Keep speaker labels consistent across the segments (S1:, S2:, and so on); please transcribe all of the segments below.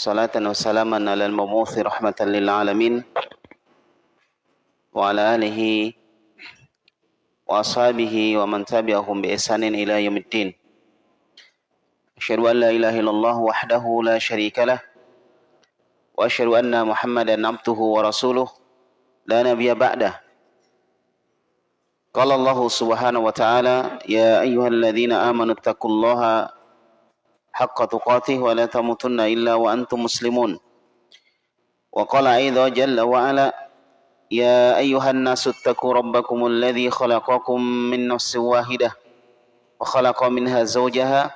S1: صلاة وسلاما على المبعوث رحمة للعالمين وعلى آله وأصحابه ومن تبعهم بإحسان إلى يوم الدين. أشهد أن لا إله إلا الله وحده لا شريك له وأشهد أن محمدا عبده ورسوله لا نبي بعده. قال الله سبحانه وتعالى يا أيها الذين آمنوا اتقوا الله حق تقاته ولا تموتن إلا وأنتم مسلمون. وقال أيضا جل وعلا يا أيها الناس اتقوا ربكم الذي خلقكم من نفس واحدة وخلق منها زوجها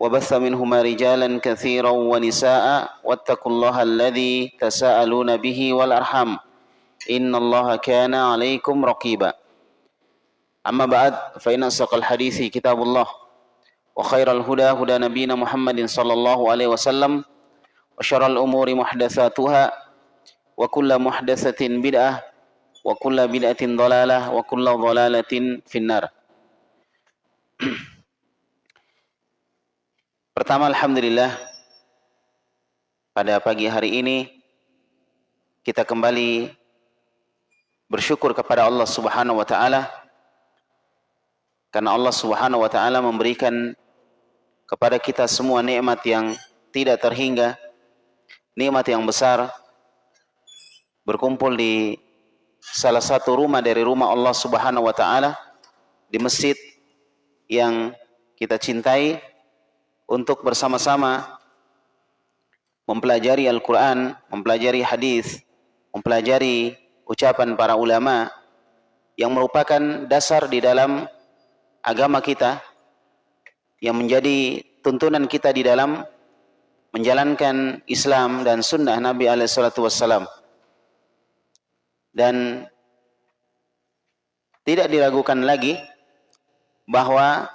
S1: وبث منهما رجالا كثيرا ونساء واتقوا الله الذي تساءلون به والأرحام. إن الله كان عليكم رقيبا. أما بعد فإن أصدق الحديث كتاب الله. وخير الهدى هدى نبينا محمد صلى الله عليه وسلم وشر الأمور محدثاتها وكل محدثة بدعة وكل بدعة ضلالة وكل ضلالة في النار Pertama Alhamdulillah pada pagi hari ini kita kembali bersyukur kepada Allah Subhanahu wa taala karena Allah Subhanahu wa taala memberikan kepada kita semua nikmat yang tidak terhingga, nikmat yang besar berkumpul di salah satu rumah dari rumah Allah Subhanahu wa taala di masjid yang kita cintai untuk bersama-sama mempelajari Al-Qur'an, mempelajari hadis, mempelajari ucapan para ulama yang merupakan dasar di dalam agama kita yang menjadi tuntunan kita di dalam menjalankan Islam dan sunnah Nabi wassalam. Dan tidak diragukan lagi bahwa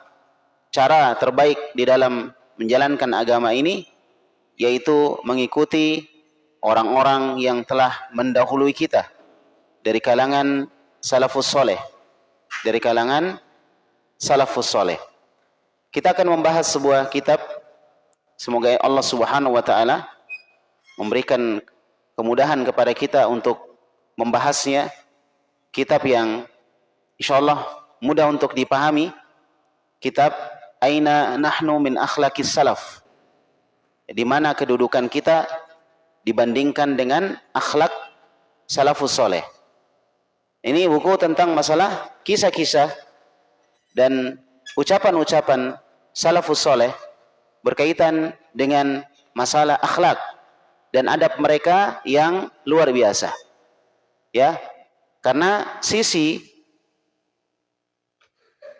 S1: cara terbaik di dalam menjalankan agama ini yaitu mengikuti orang-orang yang telah mendahului kita dari kalangan salafus soleh dari kalangan salafus soleh kita akan membahas sebuah kitab. Semoga Allah subhanahu wa ta'ala memberikan kemudahan kepada kita untuk membahasnya. Kitab yang insyaallah mudah untuk dipahami. Kitab Aina Nahnu min Akhlaqis Salaf. Di mana kedudukan kita dibandingkan dengan akhlak salafus soleh. Ini buku tentang masalah kisah-kisah dan ucapan-ucapan salafus soleh berkaitan dengan masalah akhlak dan adab mereka yang luar biasa. Ya karena sisi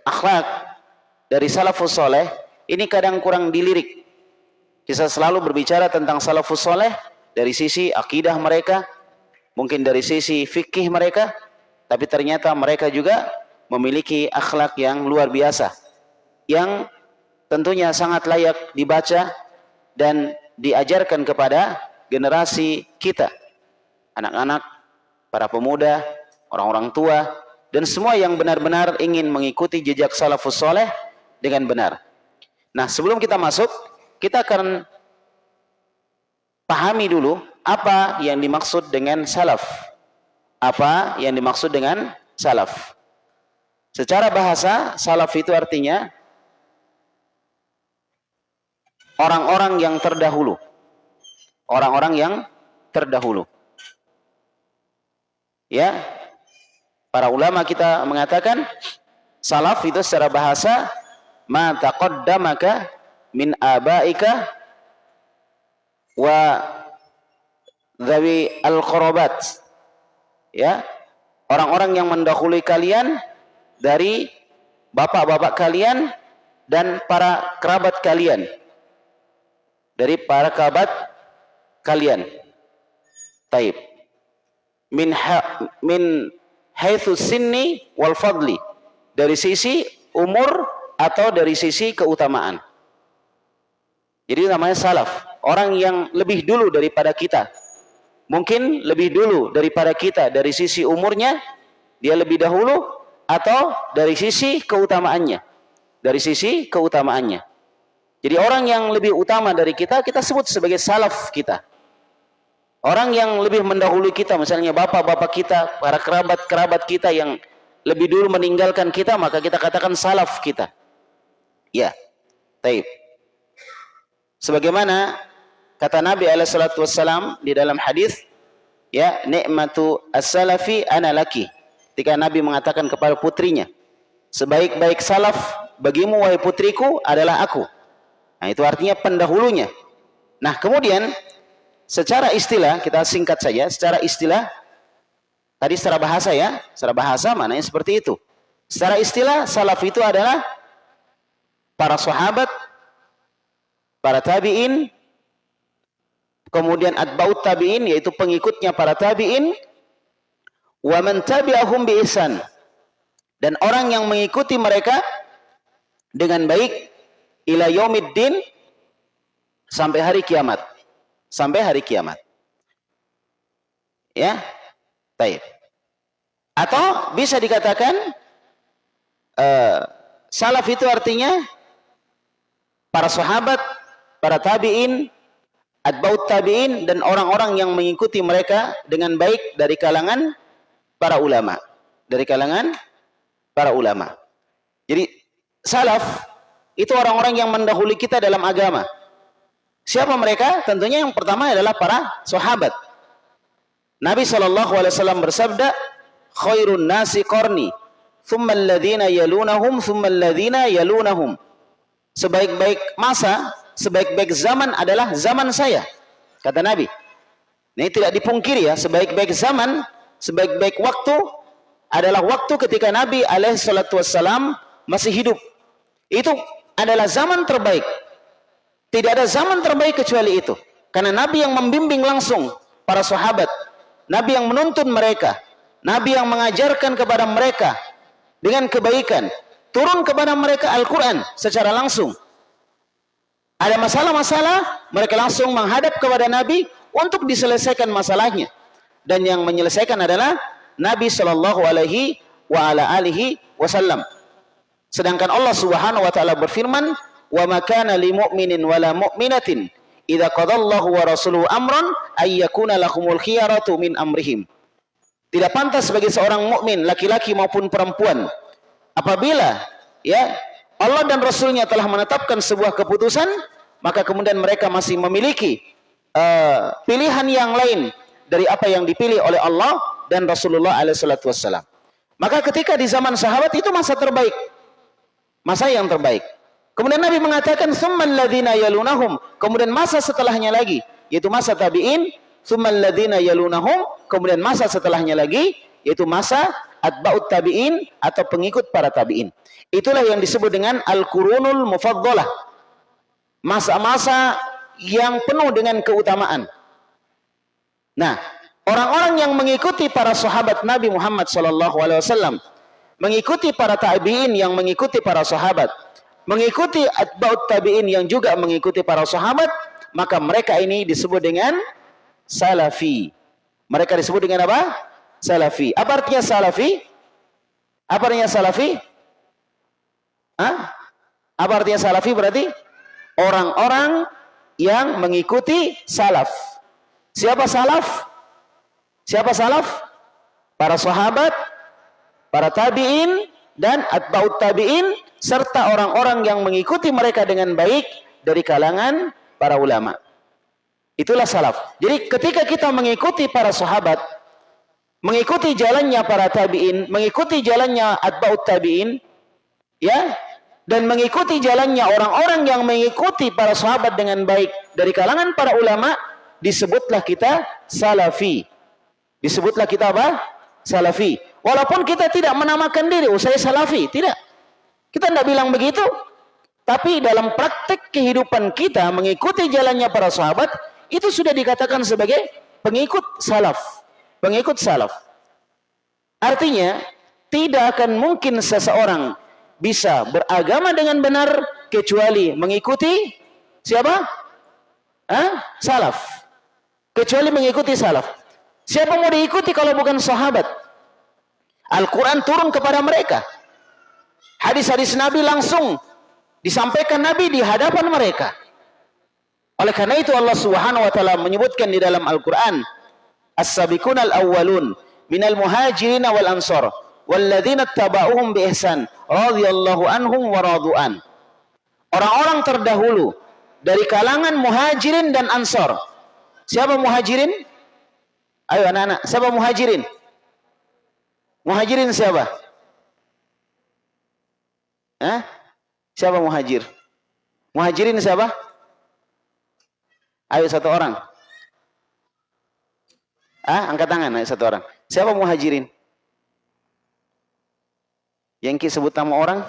S1: akhlak dari salafus soleh ini kadang kurang dilirik. Kita selalu berbicara tentang salafus soleh dari sisi akidah mereka mungkin dari sisi fikih mereka tapi ternyata mereka juga memiliki akhlak yang luar biasa yang tentunya sangat layak dibaca dan diajarkan kepada generasi kita anak-anak para pemuda, orang-orang tua, dan semua yang benar-benar ingin mengikuti jejak salafus soleh dengan benar. Nah, sebelum kita masuk, kita akan pahami dulu apa yang dimaksud dengan salaf. Apa yang dimaksud dengan salaf. Secara bahasa, salaf itu artinya orang-orang yang terdahulu. Orang-orang yang terdahulu. Ya. Para ulama kita mengatakan salaf itu secara bahasa ma taqaddamaka min abaika wa dhawi al-qarabat. Ya. Orang-orang yang mendahului kalian dari bapak-bapak kalian dan para kerabat kalian. Dari para kerabat kalian. Taib min ha, min sinni wal fadli dari sisi umur atau dari sisi keutamaan. Jadi namanya salaf, orang yang lebih dulu daripada kita. Mungkin lebih dulu daripada kita dari sisi umurnya, dia lebih dahulu atau dari sisi keutamaannya. Dari sisi keutamaannya. Jadi orang yang lebih utama dari kita, kita sebut sebagai salaf kita. Orang yang lebih mendahului kita, misalnya bapak-bapak kita, para kerabat-kerabat kita yang lebih dulu meninggalkan kita, maka kita katakan salaf kita. Ya, taib. Sebagaimana kata Nabi Alaihissalam di dalam hadis, ya nikmatu as-salafi ana laki. Ketika Nabi mengatakan kepada putrinya, sebaik-baik salaf bagimu wahai putriku adalah aku. Nah, itu artinya pendahulunya. Nah, kemudian secara istilah kita singkat saja, secara istilah tadi secara bahasa ya, secara bahasa maknanya seperti itu. Secara istilah salaf itu adalah para sahabat, para tabi'in, kemudian atba'ut tabi'in yaitu pengikutnya para tabi'in, wa man tabi'ahum. Dan orang yang mengikuti mereka dengan baik ila yaumiddin sampai hari kiamat. Sampai hari kiamat. Ya. Baik. Atau bisa dikatakan uh, salaf itu artinya para sahabat, para tabi'in, atbaut tabi'in dan orang-orang yang mengikuti mereka dengan baik dari kalangan para ulama. Dari kalangan para ulama. Jadi salaf itu orang-orang yang mendahului kita dalam agama. Siapa mereka? Tentunya yang pertama adalah para sahabat. Nabi SAW bersabda, khairun nasi qarni, thumma alladhina yalunahum, thumma alladhina yalunahum. Sebaik-baik masa, sebaik-baik zaman adalah zaman saya. Kata Nabi. Ini tidak dipungkiri ya, sebaik-baik zaman, sebaik-baik waktu adalah waktu ketika Nabi alaihissalam masih hidup. Itu adalah zaman terbaik. Tidak ada zaman terbaik kecuali itu. Karena Nabi yang membimbing langsung para sahabat. Nabi yang menuntun mereka. Nabi yang mengajarkan kepada mereka dengan kebaikan. Turun kepada mereka Al-Quran secara langsung. Ada masalah-masalah, mereka langsung menghadap kepada Nabi untuk diselesaikan masalahnya. Dan yang menyelesaikan adalah Nabi Shallallahu Alaihi Wasallam. Sedangkan Allah Subhanahu wa taala berfirman, "Wa makana lil mu'minin wala mu'minatin idza qadallahu wa rasuluhu amran ay yakuna lahumul khiyaratu min amrihim." Tidak pantas bagi seorang mukmin laki-laki maupun perempuan apabila ya Allah dan Rasulnya telah menetapkan sebuah keputusan, maka kemudian mereka masih memiliki uh, pilihan yang lain dari apa yang dipilih oleh Allah dan Rasulullah alaihi Maka ketika di zaman sahabat itu masa terbaik masa yang terbaik. Kemudian Nabi mengatakan summal ladzina yalunahum, kemudian masa setelahnya lagi yaitu masa tabi'in, summal ladzina yalunahum, kemudian masa setelahnya lagi yaitu masa atba'ut tabi'in atau pengikut para tabi'in. Itulah yang disebut dengan al-qurunul mufaddalah. Masa-masa yang penuh dengan keutamaan. Nah, orang-orang yang mengikuti para sahabat Nabi Muhammad sallallahu alaihi wasallam mengikuti para tabi'in yang mengikuti para sahabat, mengikuti atba'ut tabi'in yang juga mengikuti para sahabat, maka mereka ini disebut dengan salafi. Mereka disebut dengan apa? Salafi. Apa artinya salafi? Apa artinya salafi? Hah? Apa artinya salafi berarti? Orang-orang yang mengikuti salaf. Siapa salaf? Siapa salaf? Para sahabat, para tabi'in dan atba'ut tabi'in serta orang-orang yang mengikuti mereka dengan baik dari kalangan para ulama. Itulah salaf. Jadi ketika kita mengikuti para sahabat, mengikuti jalannya para tabi'in, mengikuti jalannya atba'ut tabi'in, ya, dan mengikuti jalannya orang-orang yang mengikuti para sahabat dengan baik dari kalangan para ulama, disebutlah kita salafi. Disebutlah kita apa? Salafi. Walaupun kita tidak menamakan diri, oh saya salafi. Tidak. Kita tidak bilang begitu. Tapi dalam praktek kehidupan kita mengikuti jalannya para sahabat, itu sudah dikatakan sebagai pengikut salaf. Pengikut salaf. Artinya, tidak akan mungkin seseorang bisa beragama dengan benar kecuali mengikuti siapa? Hah? Salaf. Kecuali mengikuti salaf. Siapa mau diikuti kalau bukan sahabat? Al-Quran turun kepada mereka. Hadis-hadis Nabi langsung Disampaikan Nabi di hadapan mereka. Oleh karena itu Allah Subhanahu wa taala menyebutkan di dalam Al-Qur'an, "As-sabiqunal awwalun minal muhajirin wal ansar walladzina tabauhum bi ihsan radhiyallahu anhum wa radu'an." Orang-orang terdahulu dari kalangan muhajirin dan ansor. Siapa muhajirin? Ayo anak-anak, siapa muhajirin? Muhajirin siapa? Hah? Siapa muhajir? Muhajirin siapa? Ayo satu orang. Ah, angkat tangan, ayo satu orang. Siapa muhajirin? Yang sebut nama orang?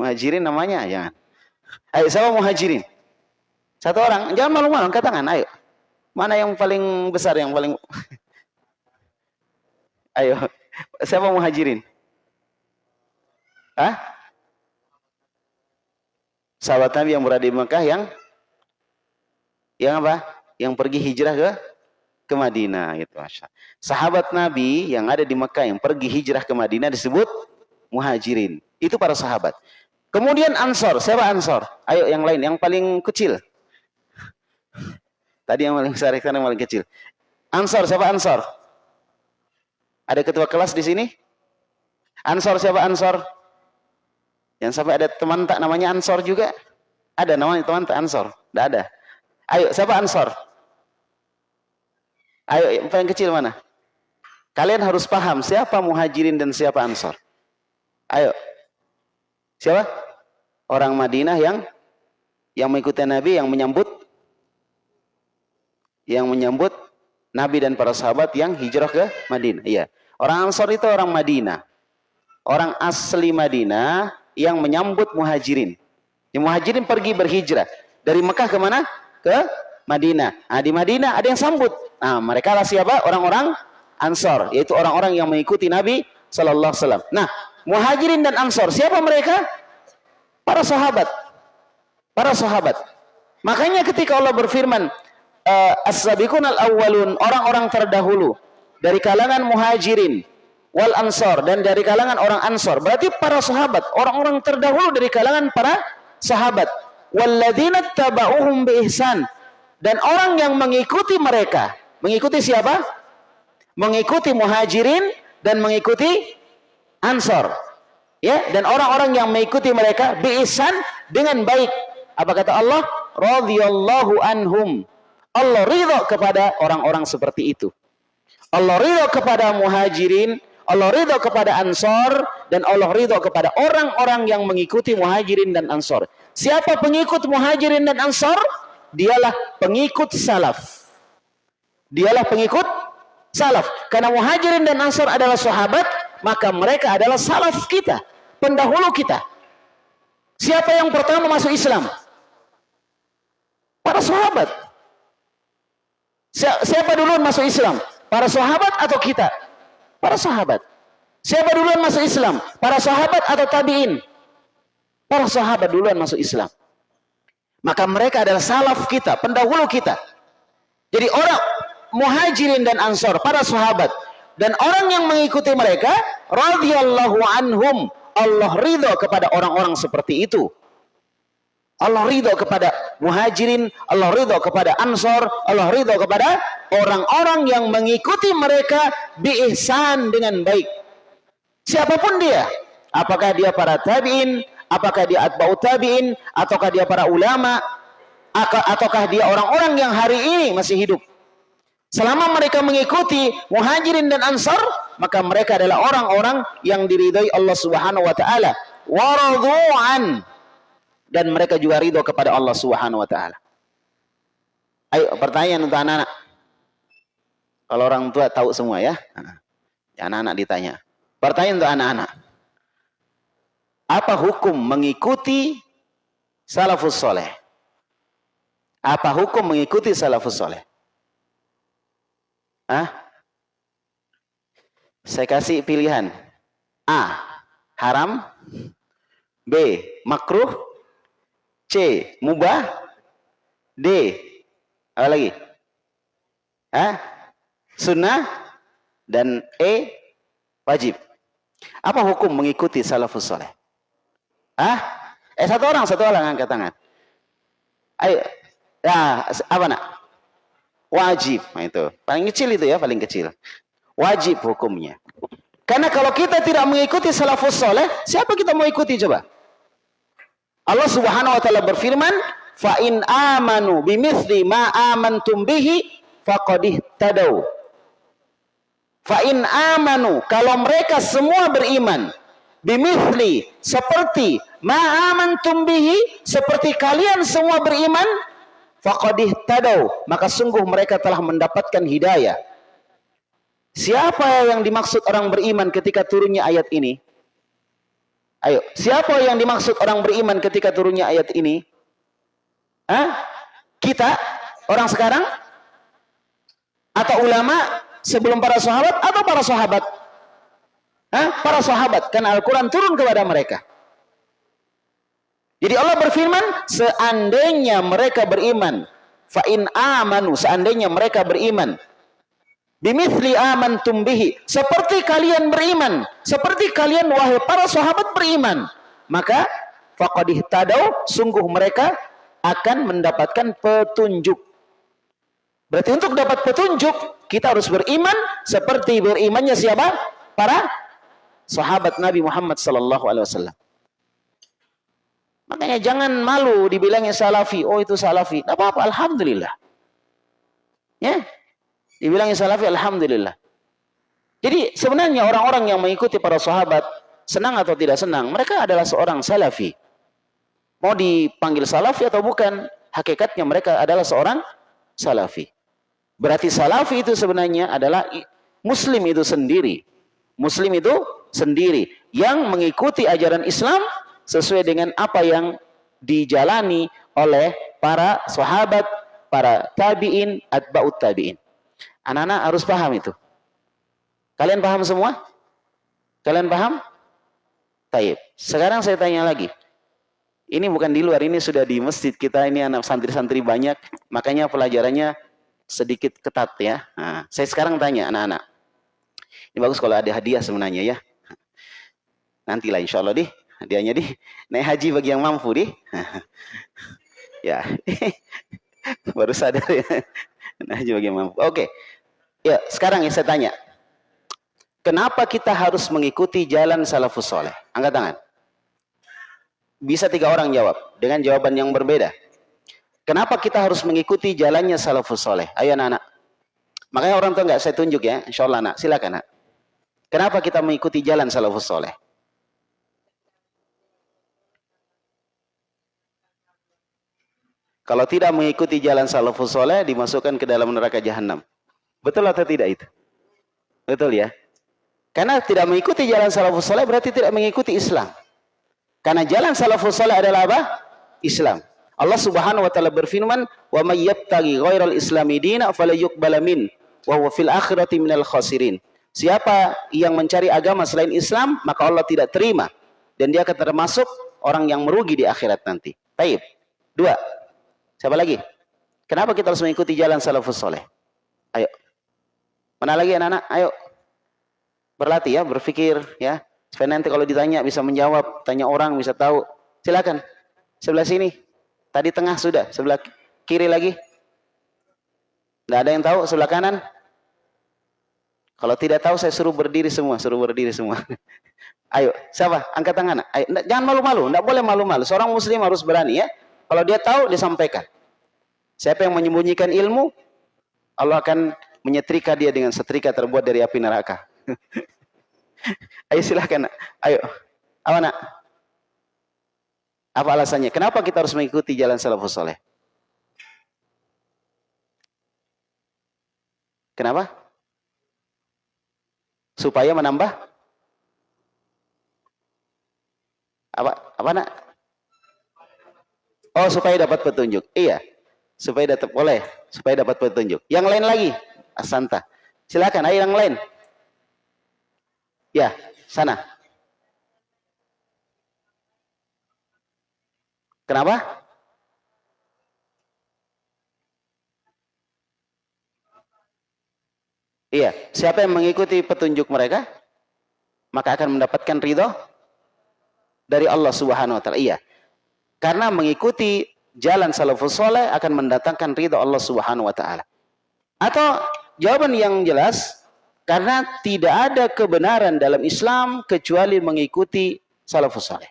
S1: Muhajirin namanya, jangan. Ayo, siapa muhajirin? Satu orang, jangan malu-malu, angkat tangan, ayo. Mana yang paling besar, yang paling... ayo, siapa muhajirin? Hah? Sahabat Nabi yang berada di Mekah yang yang apa? Yang pergi hijrah ke ke Madinah gitu Masya. Sahabat Nabi yang ada di Mekah yang pergi hijrah ke Madinah disebut muhajirin. Itu para sahabat. Kemudian Ansor, siapa Ansor? Ayo yang lain, yang paling kecil. Tadi yang paling besar, yang paling kecil. Ansor, siapa Ansor? Ada ketua kelas di sini? Ansor siapa Ansor? Yang sampai ada teman tak namanya Ansor juga? Ada namanya teman tak Ansor? Tidak ada. Ayo, siapa Ansor? Ayo, yang paling kecil mana? Kalian harus paham siapa muhajirin dan siapa Ansor. Ayo. Siapa? Orang Madinah yang yang mengikuti Nabi, yang menyambut yang menyambut Nabi dan para sahabat yang hijrah ke Madinah. Iya. Orang Ansor itu orang Madinah. Orang asli Madinah yang menyambut muhajirin. Yang muhajirin pergi berhijrah. Dari Mekah ke mana? Ke Madinah. Nah, di Madinah ada yang sambut. Nah, mereka lah siapa? Orang-orang Ansor, yaitu orang-orang yang mengikuti Nabi Sallallahu Alaihi Wasallam. Nah, muhajirin dan Ansor, siapa mereka? Para sahabat. Para sahabat. Makanya ketika Allah berfirman, uh, as-sabiqun al-awwalun, orang-orang terdahulu dari kalangan muhajirin wal ansor dan dari kalangan orang ansor berarti para sahabat orang-orang terdahulu dari kalangan para sahabat. Walladzina tabauhum bi ihsan. Dan orang yang mengikuti mereka mengikuti siapa? Mengikuti muhajirin dan mengikuti ansor ya dan orang-orang yang mengikuti mereka bi ihsan dengan baik. Apa kata Allah? Radhiyallahu anhum. Allah ridha kepada orang-orang seperti itu Allah ridha kepada muhajirin Allah ridho kepada Ansor dan Allah ridho kepada orang-orang yang mengikuti Muhajirin dan Ansor. Siapa pengikut Muhajirin dan Ansor? Dialah pengikut salaf. Dialah pengikut salaf. Karena Muhajirin dan Ansor adalah sahabat, maka mereka adalah salaf kita, pendahulu kita. Siapa yang pertama masuk Islam? Para sahabat. Siapa duluan masuk Islam? Para sahabat atau kita? Para sahabat. Siapa duluan masuk Islam? Para sahabat atau tabi'in? Para sahabat duluan masuk Islam. Maka mereka adalah salaf kita, pendahulu kita. Jadi orang muhajirin dan ansor, para sahabat. Dan orang yang mengikuti mereka, radhiyallahu anhum. Allah ridho kepada orang-orang seperti itu. Allah ridho kepada muhajirin, Allah ridho kepada ansor, Allah ridho kepada orang-orang yang mengikuti mereka biihsan dengan baik. Siapa pun dia, apakah dia para tabi'in, apakah dia atba'ut tabi'in, ataukah dia para ulama, ataukah dia orang-orang yang hari ini masih hidup. Selama mereka mengikuti muhajirin dan ansar, maka mereka adalah orang-orang yang diridhai Allah Subhanahu wa taala. Waradhu'an dan mereka juga ridho kepada Allah Subhanahu wa taala. Ayo pertanyaan untuk anak-anak. Kalau orang tua tahu semua ya. Anak-anak ditanya. Pertanyaan untuk anak-anak. Apa hukum mengikuti salafus soleh? Apa hukum mengikuti salafus soleh? Ah? Saya kasih pilihan. A. Haram. B. Makruh. C. Mubah. D. Apa lagi? Hah? Sunnah. Dan E. Wajib. Apa hukum mengikuti salafus soleh? Ah? Eh satu orang, satu orang angkat tangan. Ayo. Ya, apa nak? Wajib. Nah, itu. Paling kecil itu ya, paling kecil. Wajib hukumnya. Karena kalau kita tidak mengikuti salafus soleh, siapa kita mau ikuti coba? Allah Subhanahu wa taala berfirman, "Fa in amanu bimithli ma amantum bihi faqad ihtadaw." Fa in amanu, kalau mereka semua beriman bimithli seperti ma amantum bihi seperti kalian semua beriman faqad ihtadaw, maka sungguh mereka telah mendapatkan hidayah. Siapa yang dimaksud orang beriman ketika turunnya ayat ini? Ayo, siapa yang dimaksud orang beriman ketika turunnya ayat ini? Hah? Kita? Orang sekarang? Atau ulama sebelum para sahabat atau para sahabat? Hah? Para sahabat, karena Al-Quran turun kepada mereka. Jadi Allah berfirman, seandainya mereka beriman, fa'in amanu, seandainya mereka beriman, Bimithli amantum bihi. Seperti kalian beriman. Seperti kalian wahai para sahabat beriman. Maka faqadih tadau sungguh mereka akan mendapatkan petunjuk. Berarti untuk dapat petunjuk kita harus beriman seperti berimannya siapa? Para sahabat Nabi Muhammad wasallam. Makanya jangan malu dibilangnya salafi. Oh itu salafi. Tidak apa-apa. Alhamdulillah. Ya. Dibilangnya salafi, Alhamdulillah. Jadi sebenarnya orang-orang yang mengikuti para sahabat, senang atau tidak senang, mereka adalah seorang salafi. Mau dipanggil salafi atau bukan, hakikatnya mereka adalah seorang salafi. Berarti salafi itu sebenarnya adalah muslim itu sendiri. Muslim itu sendiri yang mengikuti ajaran Islam sesuai dengan apa yang dijalani oleh para sahabat, para tabi'in, atba'ut tabi'in. Anak-anak harus paham itu. Kalian paham semua? Kalian paham? Taib. Sekarang saya tanya lagi. Ini bukan di luar, ini sudah di masjid kita, ini anak santri-santri banyak, makanya pelajarannya sedikit ketat ya. Nah, saya sekarang tanya anak-anak. Ini bagus kalau ada hadiah sebenarnya ya. Nantilah insya Allah deh, hadiahnya deh. Naik haji bagi yang mampu deh. ya, baru sadar ya. Naik haji bagi yang mampu. Oke, Ya, sekarang ya saya tanya. Kenapa kita harus mengikuti jalan salafus soleh? Angkat tangan. Bisa tiga orang jawab dengan jawaban yang berbeda. Kenapa kita harus mengikuti jalannya salafus soleh? Ayo anak-anak. Makanya orang tua nggak saya tunjuk ya. Insya Allah anak. Silakan anak. Kenapa kita mengikuti jalan salafus soleh? Kalau tidak mengikuti jalan salafus soleh, dimasukkan ke dalam neraka jahanam. Betul atau tidak itu? Betul ya? Karena tidak mengikuti jalan salafus saleh berarti tidak mengikuti Islam. Karena jalan salafus saleh adalah apa? Islam. Allah Subhanahu wa taala berfirman, "Wa may yabtaghi ghairal islami dina falyuqbal min wa huwa fil akhirati minal khasirin." Siapa yang mencari agama selain Islam, maka Allah tidak terima dan dia akan termasuk orang yang merugi di akhirat nanti. Baik. Dua. Siapa lagi? Kenapa kita harus mengikuti jalan salafus saleh? Ayo. Mana lagi anak-anak? Ayo. Berlatih ya, berpikir ya. Supaya nanti kalau ditanya bisa menjawab, tanya orang bisa tahu. Silakan. Sebelah sini. Tadi tengah sudah, sebelah kiri lagi. Tidak ada yang tahu sebelah kanan? Kalau tidak tahu saya suruh berdiri semua, suruh berdiri semua. Ayo, siapa? Angkat tangan. Ayo, jangan malu-malu, tidak boleh malu-malu. Seorang muslim harus berani ya. Kalau dia tahu, disampaikan. Siapa yang menyembunyikan ilmu, Allah akan menyetrika dia dengan setrika terbuat dari api neraka. Ayo silahkan. Ayo. Apa nak? Apa alasannya? Kenapa kita harus mengikuti jalan salafus soleh? Kenapa? Supaya menambah apa? Apa nak? Oh, supaya dapat petunjuk. Iya. Supaya dapat boleh, supaya dapat petunjuk. Yang lain lagi? Asanta. Silakan, ayo yang lain. Ya, sana. Kenapa? Iya, siapa yang mengikuti petunjuk mereka, maka akan mendapatkan ridho dari Allah Subhanahu wa taala. Iya. Karena mengikuti jalan salafus soleh akan mendatangkan ridho Allah Subhanahu wa taala. Atau jawaban yang jelas karena tidak ada kebenaran dalam Islam kecuali mengikuti salafus soleh.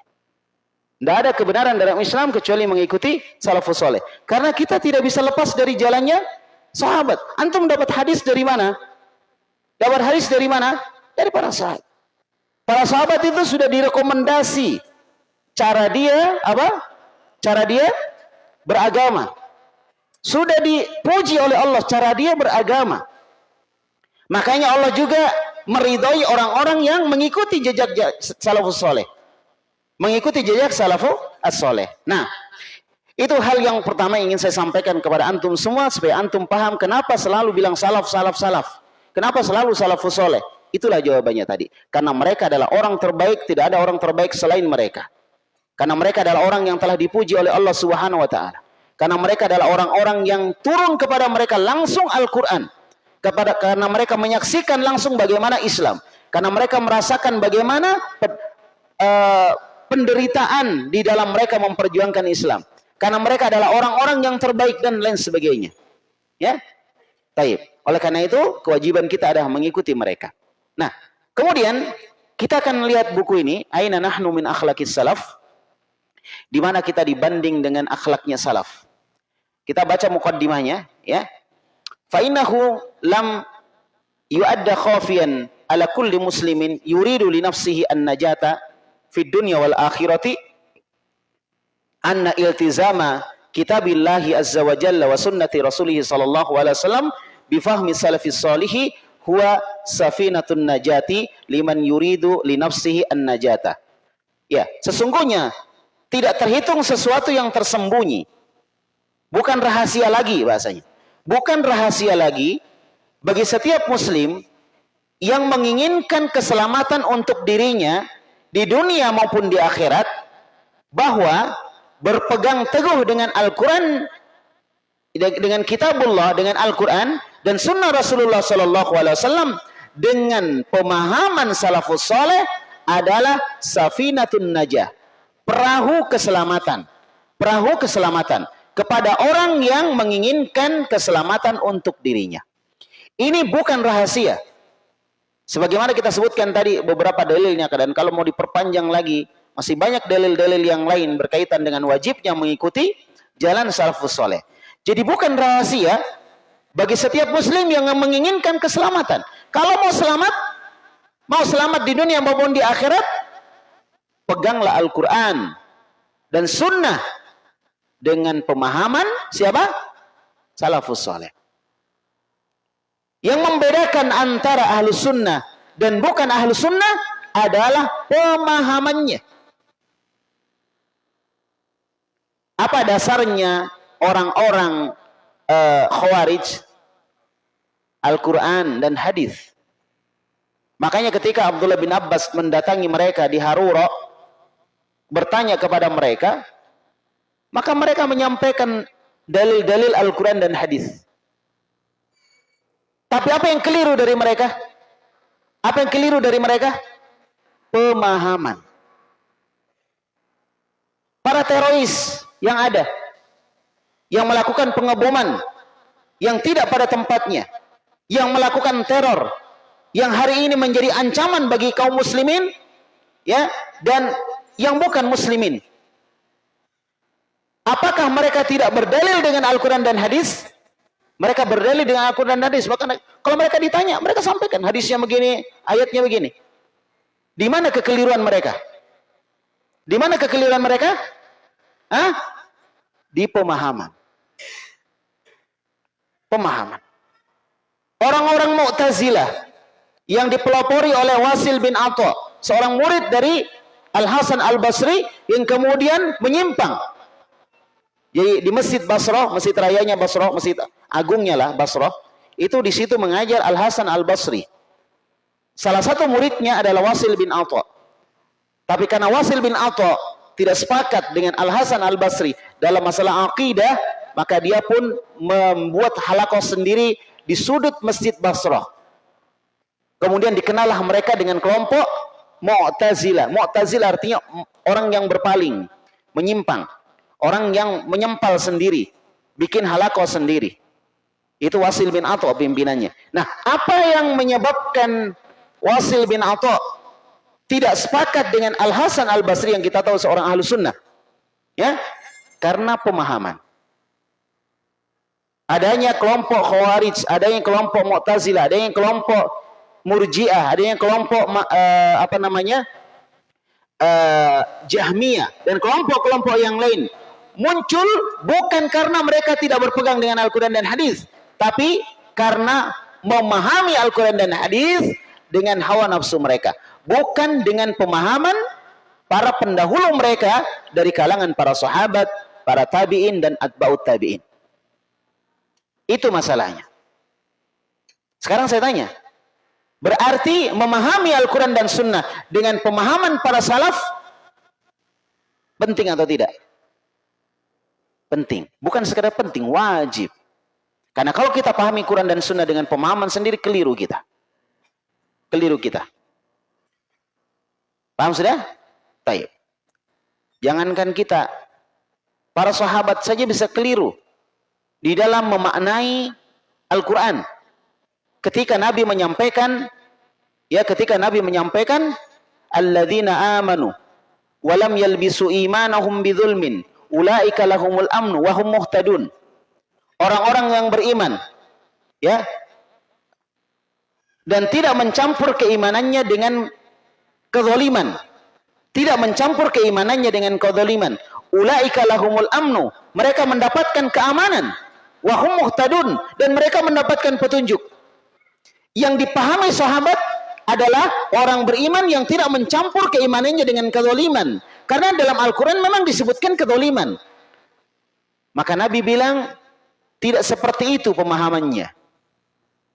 S1: Tidak ada kebenaran dalam Islam kecuali mengikuti salafus soleh. Karena kita tidak bisa lepas dari jalannya sahabat. Antum dapat hadis dari mana? Dapat hadis dari mana? Dari para sahabat. Para sahabat itu sudah direkomendasi cara dia apa? Cara dia beragama. Sudah dipuji oleh Allah cara dia beragama. Makanya Allah juga meridhoi orang-orang yang mengikuti jejak salafus soleh. Mengikuti jejak salafus as-soleh. Nah, itu hal yang pertama yang ingin saya sampaikan kepada antum semua supaya antum paham kenapa selalu bilang salaf, salaf, salaf. Kenapa selalu salafus soleh. Itulah jawabannya tadi. Karena mereka adalah orang terbaik, tidak ada orang terbaik selain mereka. Karena mereka adalah orang yang telah dipuji oleh Allah Subhanahu wa taala. Karena mereka adalah orang-orang yang turun kepada mereka langsung Al-Qur'an. Kepada karena mereka menyaksikan langsung bagaimana Islam. Karena mereka merasakan bagaimana uh, penderitaan di dalam mereka memperjuangkan Islam. Karena mereka adalah orang-orang yang terbaik dan lain sebagainya. Ya. Taib. Oleh karena itu, kewajiban kita adalah mengikuti mereka. Nah, kemudian kita akan lihat buku ini, Aina nahnu min akhlaqis salaf, di mana kita dibanding dengan akhlaknya salaf. Kita baca mukaddimahnya ya. Fa innahu lam yu'adda khafiyan ala kulli muslimin yuridu li nafsihi an najata fid dunya wal akhirati anna iltizama kitabillahi azza wa jalla wa sunnati rasulih sallallahu alaihi wasallam bi fahmi salafis salihi huwa safinatun najati liman yuridu li nafsihi an najata. Ya, sesungguhnya tidak terhitung sesuatu yang tersembunyi Bukan rahasia lagi bahasanya. Bukan rahasia lagi bagi setiap muslim yang menginginkan keselamatan untuk dirinya di dunia maupun di akhirat bahwa berpegang teguh dengan Al-Quran dengan kitabullah dengan Al-Quran dan sunnah Rasulullah Wasallam dengan pemahaman salafus soleh adalah safinatun najah perahu keselamatan perahu keselamatan kepada orang yang menginginkan keselamatan untuk dirinya. Ini bukan rahasia. Sebagaimana kita sebutkan tadi beberapa dalilnya dan kalau mau diperpanjang lagi masih banyak dalil-dalil yang lain berkaitan dengan wajibnya mengikuti jalan salafus soleh. Jadi bukan rahasia bagi setiap muslim yang menginginkan keselamatan. Kalau mau selamat, mau selamat di dunia maupun di akhirat, peganglah Al-Quran dan sunnah dengan pemahaman siapa? Salafus soleh. Yang membedakan antara ahlu sunnah dan bukan ahlu sunnah adalah pemahamannya. Apa dasarnya orang-orang uh, khawarij Al-Quran dan hadis? Makanya ketika Abdullah bin Abbas mendatangi mereka di Haruro, bertanya kepada mereka, maka mereka menyampaikan dalil-dalil Al-Quran dan hadis. Tapi apa yang keliru dari mereka? Apa yang keliru dari mereka? Pemahaman. Para teroris yang ada, yang melakukan pengeboman, yang tidak pada tempatnya, yang melakukan teror, yang hari ini menjadi ancaman bagi kaum muslimin, ya, dan yang bukan muslimin. Apakah mereka tidak berdalil dengan Al-Quran dan hadis? Mereka berdalil dengan Al-Quran dan hadis. Bahkan kalau mereka ditanya, mereka sampaikan hadisnya begini, ayatnya begini. Di mana kekeliruan mereka? Di mana kekeliruan mereka? Hah? Di pemahaman. Pemahaman. Orang-orang Mu'tazilah yang dipelopori oleh Wasil bin Atha, seorang murid dari Al-Hasan Al-Basri yang kemudian menyimpang jadi di Masjid Basrah, Masjid Rayanya Basrah, Masjid Agungnya lah Basrah, itu di situ mengajar Al Hasan Al Basri. Salah satu muridnya adalah Wasil bin Atha. Tapi karena Wasil bin Atha tidak sepakat dengan Al Hasan Al Basri dalam masalah akidah, maka dia pun membuat halakoh sendiri di sudut Masjid Basrah. Kemudian dikenallah mereka dengan kelompok Mu'tazilah. Mu'tazilah artinya orang yang berpaling, menyimpang. Orang yang menyempal sendiri, bikin halako sendiri. Itu Wasil bin Ato pimpinannya. Nah, apa yang menyebabkan Wasil bin Ato tidak sepakat dengan Al Hasan Al Basri yang kita tahu seorang ahlu sunnah? Ya, karena pemahaman. Adanya kelompok Khawarij, adanya kelompok Mu'tazilah, adanya kelompok Murji'ah, adanya kelompok uh, apa namanya? Uh, Jahmiyah dan kelompok-kelompok yang lain muncul bukan karena mereka tidak berpegang dengan Al-Quran dan hadis, tapi karena memahami Al-Quran dan hadis dengan hawa nafsu mereka. Bukan dengan pemahaman para pendahulu mereka dari kalangan para sahabat, para tabi'in dan atba'ut tabi'in. Itu masalahnya. Sekarang saya tanya, berarti memahami Al-Quran dan Sunnah dengan pemahaman para salaf penting atau tidak? Penting. Bukan sekedar penting, wajib. Karena kalau kita pahami Quran dan Sunnah dengan pemahaman sendiri, keliru kita. Keliru kita. Paham sudah? Taib. Jangankan kita, para sahabat saja bisa keliru di dalam memaknai Al-Quran. Ketika Nabi menyampaikan, ya ketika Nabi menyampaikan, Alladzina amanu, walam yalbisu imanahum bidhulmin, ulaika lahumul amnu wa hum muhtadun. Orang-orang yang beriman ya dan tidak mencampur keimanannya dengan kezaliman. Tidak mencampur keimanannya dengan kezaliman. Ulaika lahumul amnu mereka mendapatkan keamanan. Wa hum muhtadun dan mereka mendapatkan petunjuk. Yang dipahami sahabat adalah orang beriman yang tidak mencampur keimanannya dengan kezaliman karena dalam Al-Quran memang disebutkan kezaliman maka Nabi bilang tidak seperti itu pemahamannya.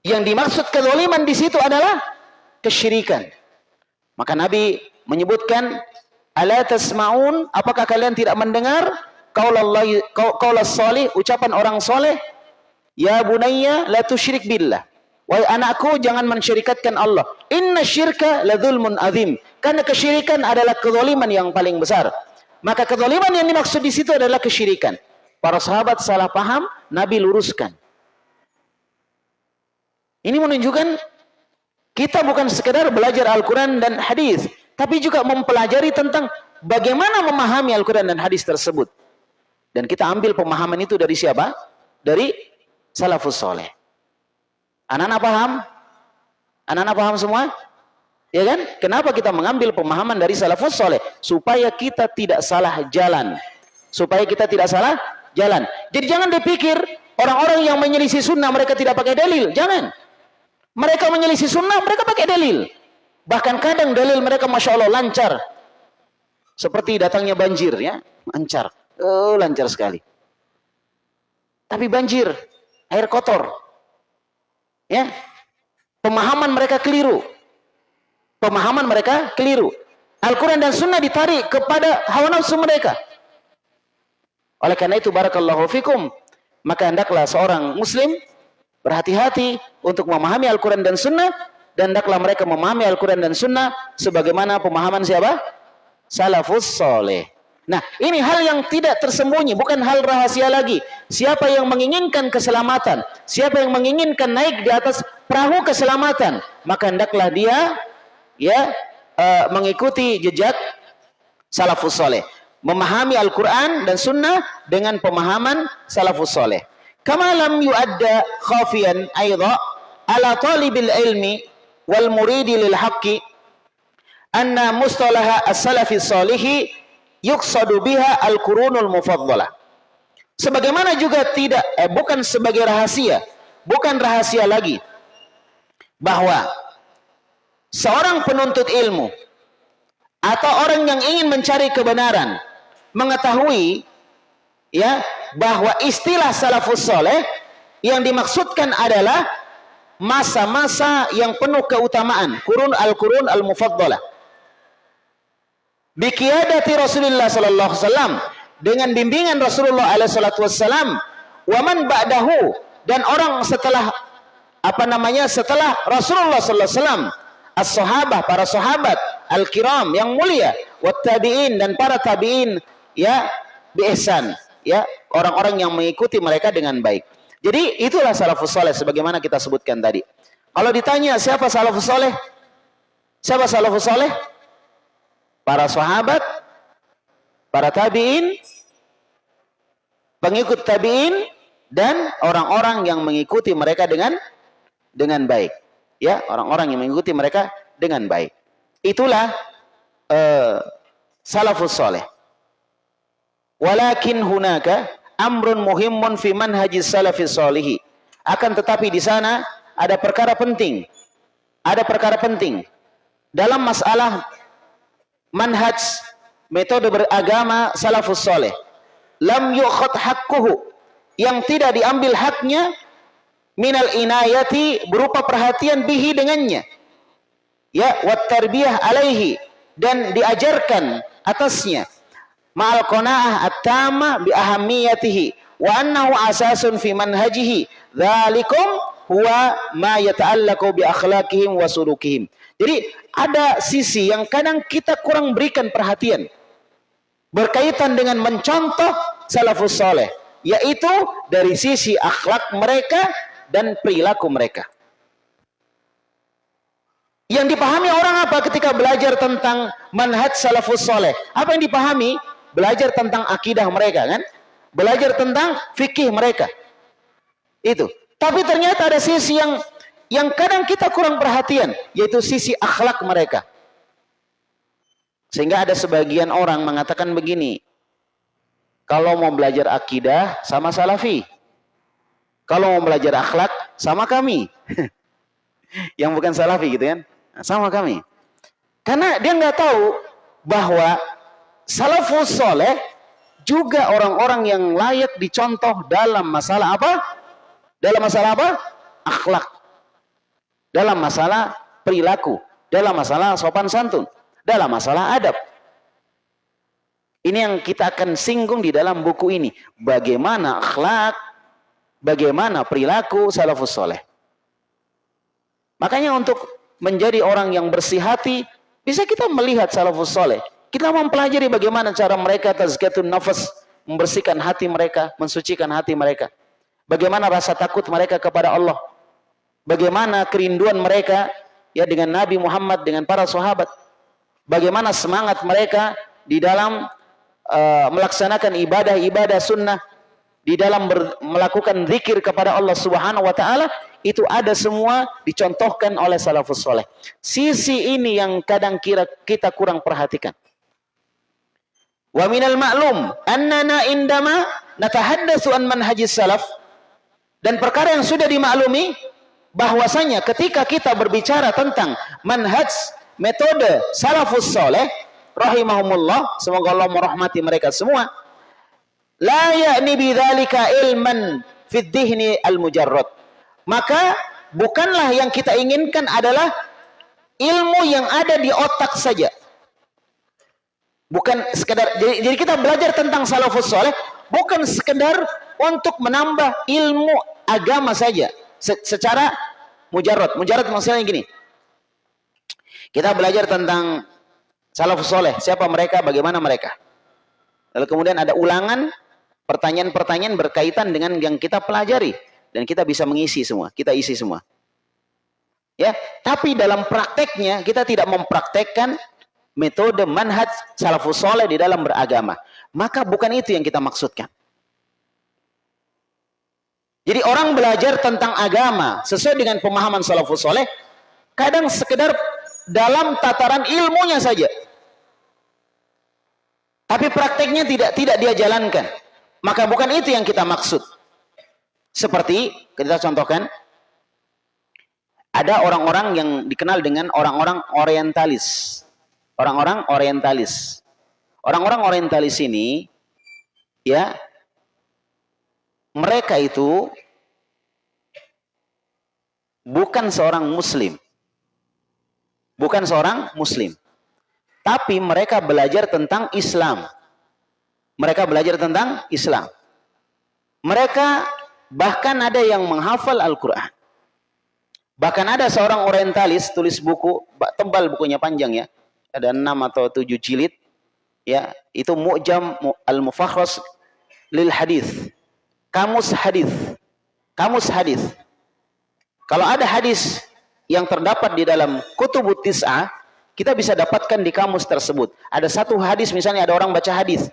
S1: Yang dimaksud kezaliman di situ adalah kesyirikan. Maka Nabi menyebutkan, "Ala tasma'un? Apakah kalian tidak mendengar qaulas salih, ucapan orang soleh? Ya bunayya la tusyrik billah." Wahai anakku jangan mensyirikatkan Allah. Inna syirka ladzulmun azim. Karena kesyirikan adalah kezaliman yang paling besar. Maka kezaliman yang dimaksud di situ adalah kesyirikan. Para sahabat salah paham, Nabi luruskan. Ini menunjukkan kita bukan sekedar belajar Al-Quran dan hadis, tapi juga mempelajari tentang bagaimana memahami Al-Quran dan hadis tersebut. Dan kita ambil pemahaman itu dari siapa? Dari salafus soleh. Anak-anak paham? Anak-anak paham semua? Ya kan? Kenapa kita mengambil pemahaman dari salafus soleh? Supaya kita tidak salah jalan. Supaya kita tidak salah jalan. Jadi jangan dipikir orang-orang yang menyelisih sunnah mereka tidak pakai dalil. Jangan. Mereka menyelisih sunnah mereka pakai dalil. Bahkan kadang dalil mereka masya Allah lancar. Seperti datangnya banjir ya, lancar. Oh, lancar sekali. Tapi banjir, air kotor. Ya. Pemahaman mereka keliru. Pemahaman mereka keliru. Al-Quran dan Sunnah ditarik kepada hawa nafsu mereka. Oleh karena itu barakallahu fikum, maka hendaklah seorang muslim berhati-hati untuk memahami Al-Quran dan Sunnah dan hendaklah mereka memahami Al-Quran dan Sunnah sebagaimana pemahaman siapa? Salafus soleh. Nah, ini hal yang tidak tersembunyi, bukan hal rahasia lagi. Siapa yang menginginkan keselamatan, siapa yang menginginkan naik di atas perahu keselamatan, maka hendaklah dia ya uh, mengikuti jejak salafus soleh memahami Al-Quran dan Sunnah dengan pemahaman salafus soleh. Kama lam yu'adda khafiyan aidha ala talibil ilmi wal muridi lil haqqi anna mustalaha as-salafi salihi yuqsadu biha al-qurunul mufaddalah. Sebagaimana juga tidak eh, bukan sebagai rahasia, bukan rahasia lagi bahwa seorang penuntut ilmu atau orang yang ingin mencari kebenaran mengetahui ya bahwa istilah salafus soleh yang dimaksudkan adalah masa-masa yang penuh keutamaan kurun al-kurun al-mufaddalah. Biqiyadati Rasulullah sallallahu alaihi wasallam dengan bimbingan Rasulullah alaihi salatu wasallam wa man ba'dahu? Dan orang setelah apa namanya setelah Rasulullah sallallahu alaihi wasallam as-sahabah para sahabat al-kiram yang mulia wat tabi'in dan para tabi'in ya bi'ihsan ya orang-orang yang mengikuti mereka dengan baik. Jadi itulah salafus soleh sebagaimana kita sebutkan tadi. Kalau ditanya siapa salafus soleh siapa salafus soleh para sahabat para tabi'in pengikut tabi'in dan orang-orang yang mengikuti mereka dengan dengan baik ya orang-orang yang mengikuti mereka dengan baik itulah uh, salafus soleh Walakin hunaka amrun muhimmun fi manhajis salafis solihi. Akan tetapi di sana ada perkara penting. Ada perkara penting dalam masalah manhaj metode beragama salafus soleh. Lam yukhad hakkuhu yang tidak diambil haknya minal inayati berupa perhatian bihi dengannya. Ya, wat tarbiyah alaihi dan diajarkan atasnya ma'al qanaah at-tamah bi ahamiyatihi wa annahu asasun fi manhajihi dzalikum huwa ma yata'allaqu bi akhlaqihim wa sulukihim. Jadi ada sisi yang kadang kita kurang berikan perhatian berkaitan dengan mencontoh salafus soleh yaitu dari sisi akhlak mereka dan perilaku mereka. Yang dipahami orang apa ketika belajar tentang manhaj salafus soleh? Apa yang dipahami? belajar tentang akidah mereka kan belajar tentang fikih mereka itu tapi ternyata ada sisi yang yang kadang kita kurang perhatian yaitu sisi akhlak mereka sehingga ada sebagian orang mengatakan begini kalau mau belajar akidah sama salafi kalau mau belajar akhlak sama kami yang bukan salafi gitu kan sama kami karena dia nggak tahu bahwa salafus soleh juga orang-orang yang layak dicontoh dalam masalah apa? Dalam masalah apa? Akhlak. Dalam masalah perilaku. Dalam masalah sopan santun. Dalam masalah adab. Ini yang kita akan singgung di dalam buku ini. Bagaimana akhlak, bagaimana perilaku salafus soleh. Makanya untuk menjadi orang yang bersih hati, bisa kita melihat salafus soleh. Kita mempelajari bagaimana cara mereka tazkiyatun nafas, membersihkan hati mereka, mensucikan hati mereka. Bagaimana rasa takut mereka kepada Allah. Bagaimana kerinduan mereka ya dengan Nabi Muhammad, dengan para sahabat. Bagaimana semangat mereka di dalam uh, melaksanakan ibadah-ibadah sunnah, di dalam ber, melakukan zikir kepada Allah Subhanahu wa taala itu ada semua dicontohkan oleh salafus soleh. Sisi ini yang kadang kira kita kurang perhatikan. Wa minal ma'lum annana indama natahaddatsu an manhajis salaf dan perkara yang sudah dimaklumi bahwasanya ketika kita berbicara tentang manhaj metode salafus soleh rahimahumullah semoga Allah merahmati mereka semua la ya'ni bidzalika ilman fid dhihni al mujarrad maka bukanlah yang kita inginkan adalah ilmu yang ada di otak saja Bukan sekedar jadi, jadi kita belajar tentang salafus soleh bukan sekedar untuk menambah ilmu agama saja Se secara mujarad. Mujarad maksudnya gini. Kita belajar tentang salafus soleh, siapa mereka, bagaimana mereka. Lalu kemudian ada ulangan pertanyaan-pertanyaan berkaitan dengan yang kita pelajari dan kita bisa mengisi semua, kita isi semua. Ya, tapi dalam prakteknya kita tidak mempraktekkan metode manhaj salafus soleh di dalam beragama. Maka bukan itu yang kita maksudkan. Jadi orang belajar tentang agama sesuai dengan pemahaman salafus soleh, kadang sekedar dalam tataran ilmunya saja. Tapi prakteknya tidak tidak dia jalankan. Maka bukan itu yang kita maksud. Seperti kita contohkan, ada orang-orang yang dikenal dengan orang-orang orientalis orang-orang orientalis. Orang-orang orientalis ini ya mereka itu bukan seorang muslim. Bukan seorang muslim. Tapi mereka belajar tentang Islam. Mereka belajar tentang Islam. Mereka bahkan ada yang menghafal Al-Quran. Bahkan ada seorang orientalis tulis buku, tebal bukunya panjang ya ada enam atau tujuh jilid Ya, itu Mu'jam Al-Mufakhras lil Hadis. Kamus hadis. Kamus hadis. Kalau ada hadis yang terdapat di dalam Kutubut Tis'ah, kita bisa dapatkan di kamus tersebut. Ada satu hadis misalnya ada orang baca hadis.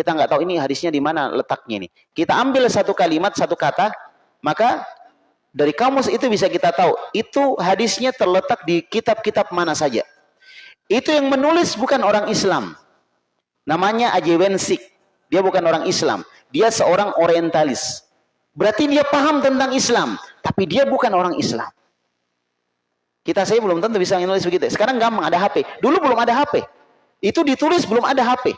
S1: Kita nggak tahu ini hadisnya di mana letaknya ini. Kita ambil satu kalimat, satu kata, maka dari kamus itu bisa kita tahu itu hadisnya terletak di kitab-kitab mana saja. Itu yang menulis bukan orang Islam. Namanya Ajewensik. Dia bukan orang Islam. Dia seorang orientalis. Berarti dia paham tentang Islam, tapi dia bukan orang Islam. Kita saya belum tentu bisa menulis begitu. Sekarang gampang ada HP. Dulu belum ada HP. Itu ditulis belum ada HP.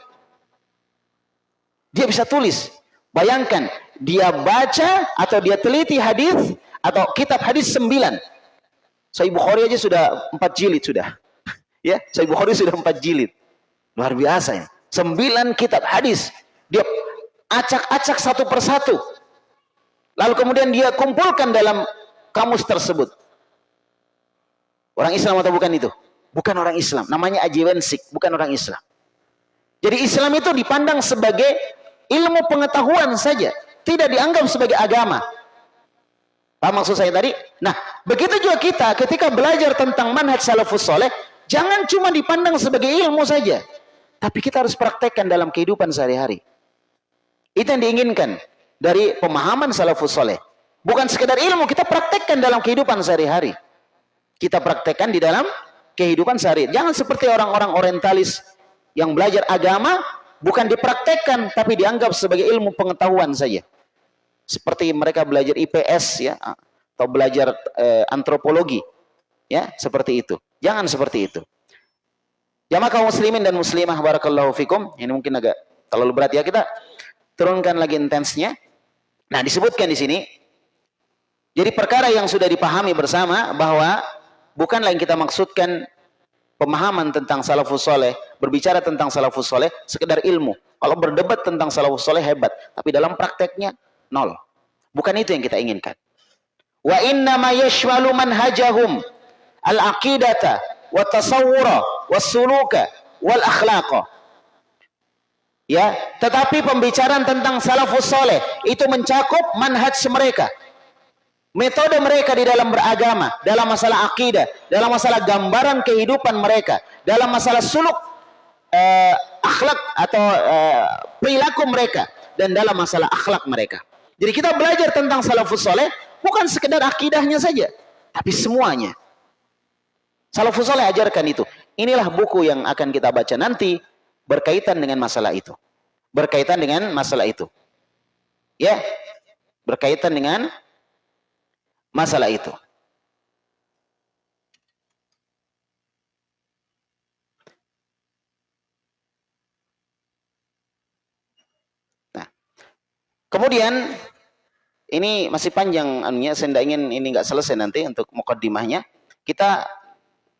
S1: Dia bisa tulis. Bayangkan, dia baca atau dia teliti hadis atau kitab hadis sembilan. Sahih Bukhari aja sudah empat jilid sudah. ya, Sahih Bukhari sudah empat jilid. Luar biasa ya. Sembilan kitab hadis. Dia acak-acak satu persatu. Lalu kemudian dia kumpulkan dalam kamus tersebut. Orang Islam atau bukan itu? Bukan orang Islam. Namanya Ajiwensik, bukan orang Islam. Jadi Islam itu dipandang sebagai ilmu pengetahuan saja. Tidak dianggap sebagai agama. Paham maksud saya tadi? Nah, begitu juga kita ketika belajar tentang manhaj salafus soleh, jangan cuma dipandang sebagai ilmu saja. Tapi kita harus praktekkan dalam kehidupan sehari-hari. Itu yang diinginkan dari pemahaman salafus soleh. Bukan sekedar ilmu, kita praktekkan dalam kehidupan sehari-hari. Kita praktekkan di dalam kehidupan sehari. Jangan seperti orang-orang orientalis yang belajar agama, bukan dipraktekkan, tapi dianggap sebagai ilmu pengetahuan saja. Seperti mereka belajar IPS ya, atau belajar eh, antropologi. Ya, seperti itu. Jangan seperti itu. Jamaah kaum muslimin dan muslimah barakallahu fikum. Ini mungkin agak terlalu berat ya kita turunkan lagi intensnya. Nah, disebutkan di sini jadi perkara yang sudah dipahami bersama bahwa bukanlah yang kita maksudkan pemahaman tentang salafus soleh, berbicara tentang salafus soleh, sekedar ilmu. Kalau berdebat tentang salafus soleh hebat, tapi dalam prakteknya nol. Bukan itu yang kita inginkan. Wa inna ma manhajahum al-aqidata wa tasawwura wasuluka wal akhlaqa. Ya, tetapi pembicaraan tentang salafus soleh itu mencakup manhaj mereka. Metode mereka di dalam beragama, dalam masalah akidah, dalam masalah gambaran kehidupan mereka, dalam masalah suluk eh, akhlak atau eh, perilaku mereka dan dalam masalah akhlak mereka. Jadi kita belajar tentang salafus soleh bukan sekedar akidahnya saja, tapi semuanya. Salafus soleh ajarkan itu. Inilah buku yang akan kita baca nanti berkaitan dengan masalah itu. Berkaitan dengan masalah itu. Ya, berkaitan dengan masalah itu. Nah, kemudian ini masih panjang anunya, saya tidak ingin ini nggak selesai nanti untuk mukaddimahnya. Kita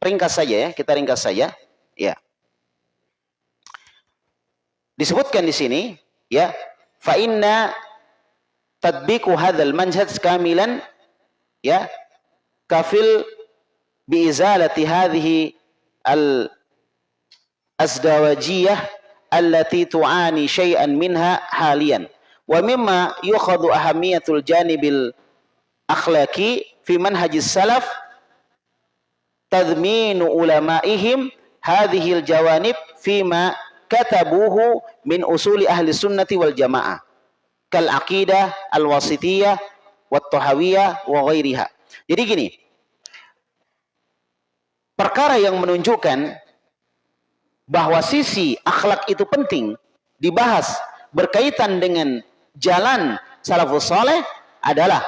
S1: ringkas saja ya, kita ringkas saja. Ya. Disebutkan di sini ya, fa inna tadbiqu hadzal manhaj kamilan ya kafil bi izalati hadhihi al azdawajiyah allati tu'ani syai'an minha haliyan wa mimma yukhadu ahamiyatul janibil akhlaqi fi manhajis salaf tadminu ulamaihim hadhil jawanib fima katabuhu min usuli ahli sunnati wal jamaah kal aqidah al wasitiyah wat tahawiyah wa ghairiha. Jadi gini. Perkara yang menunjukkan bahwa sisi akhlak itu penting dibahas berkaitan dengan jalan salafus saleh adalah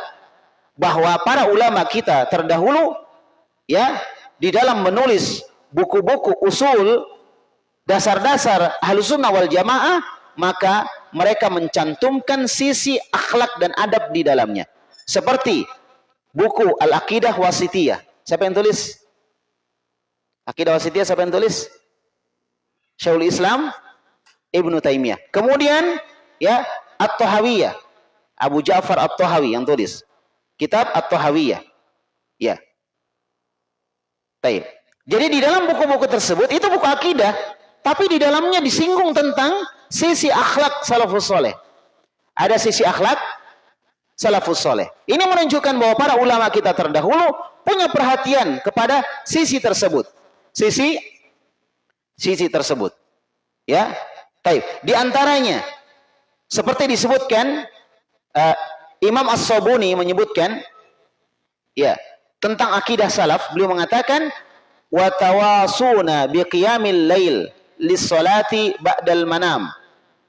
S1: bahwa para ulama kita terdahulu ya di dalam menulis buku-buku usul dasar-dasar sunnah wal jamaah maka mereka mencantumkan sisi akhlak dan adab di dalamnya seperti buku Al-Aqidah Wasitiyah siapa yang tulis? Aqidah Wasitiyah siapa yang tulis? Syaul Islam Ibnu Taimiyah kemudian ya At-Tahawiyah Abu Ja'far At-Tahawi yang tulis kitab At-Tahawiyah ya Baik. Jadi di dalam buku-buku tersebut itu buku akidah.
S2: Tapi di dalamnya disinggung tentang sisi akhlak salafus soleh. Ada sisi akhlak salafus soleh. Ini menunjukkan bahwa para ulama kita terdahulu punya perhatian kepada sisi tersebut. Sisi sisi tersebut. Ya. Baik, di antaranya seperti disebutkan uh, Imam As-Sabuni menyebutkan ya, tentang akidah salaf, beliau mengatakan wa tawasuna biqiyamil lail lis-salati ba'dal manam.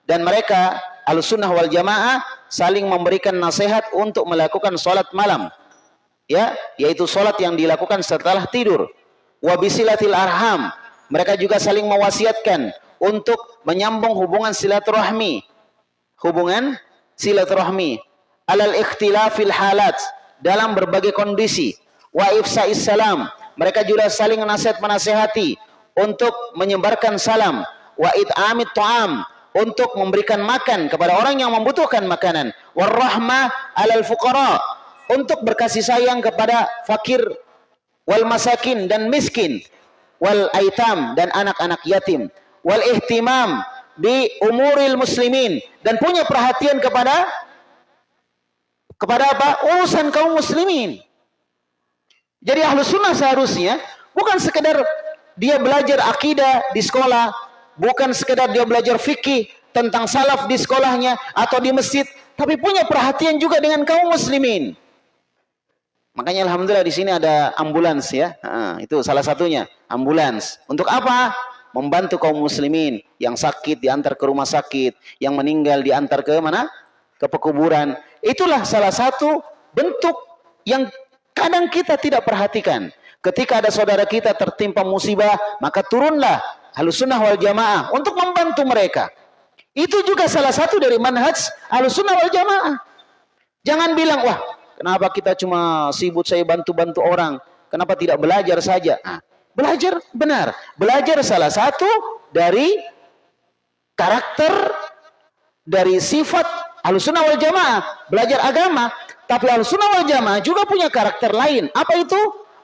S2: Dan mereka Al-Sunnah wal Jamaah saling memberikan nasihat untuk melakukan salat malam. Ya, yaitu salat yang dilakukan setelah tidur. Wa bisilatil arham. Mereka juga saling mewasiatkan untuk menyambung hubungan silaturahmi. Hubungan silaturahmi alal ikhtilafil halat dalam berbagai kondisi. Wa ifsa'is salam. Mereka juga saling nasihat menasehati untuk menyebarkan salam. Wa it'amit ta'am untuk memberikan makan kepada orang yang membutuhkan makanan. Warahmah alal fuqara untuk berkasih sayang kepada fakir wal masakin dan miskin wal aitam dan anak-anak yatim wal ihtimam di umuril muslimin dan punya perhatian kepada kepada apa? urusan kaum muslimin. Jadi ahlu sunnah seharusnya bukan sekedar dia belajar akidah di sekolah, bukan sekedar dia belajar fikih tentang salaf di sekolahnya atau di masjid, tapi punya perhatian juga dengan kaum muslimin. Makanya alhamdulillah di sini ada ambulans ya. Nah, itu salah satunya, ambulans. Untuk apa? Membantu kaum muslimin yang sakit diantar ke rumah sakit, yang meninggal diantar ke mana? Ke pekuburan. Itulah salah satu bentuk yang kadang kita tidak perhatikan. Ketika ada saudara kita tertimpa musibah, maka turunlah Ahlussunnah wal Jamaah untuk membantu mereka. Itu juga salah satu dari manhaj Ahlussunnah wal Jamaah. Jangan bilang, wah, kenapa kita cuma sibuk saya bantu-bantu orang? Kenapa tidak belajar saja? Nah, belajar benar. Belajar salah satu dari karakter dari sifat Ahlussunnah wal Jamaah, belajar agama, tapi Ahlussunnah wal Jamaah juga punya karakter lain. Apa itu?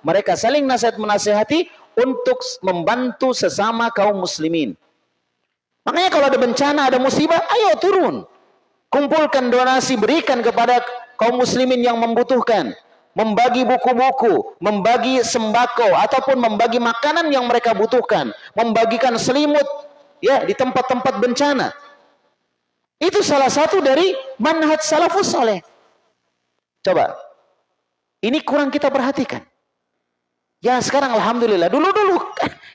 S2: Mereka saling nasihat menasehati untuk membantu sesama kaum muslimin. Makanya kalau ada bencana, ada musibah, ayo turun. Kumpulkan donasi, berikan kepada kaum muslimin yang membutuhkan. Membagi buku-buku, membagi sembako, ataupun membagi makanan yang mereka butuhkan. Membagikan selimut ya di tempat-tempat bencana. Itu salah satu dari manhaj salafus soleh. Coba, ini kurang kita perhatikan. Ya sekarang alhamdulillah. Dulu-dulu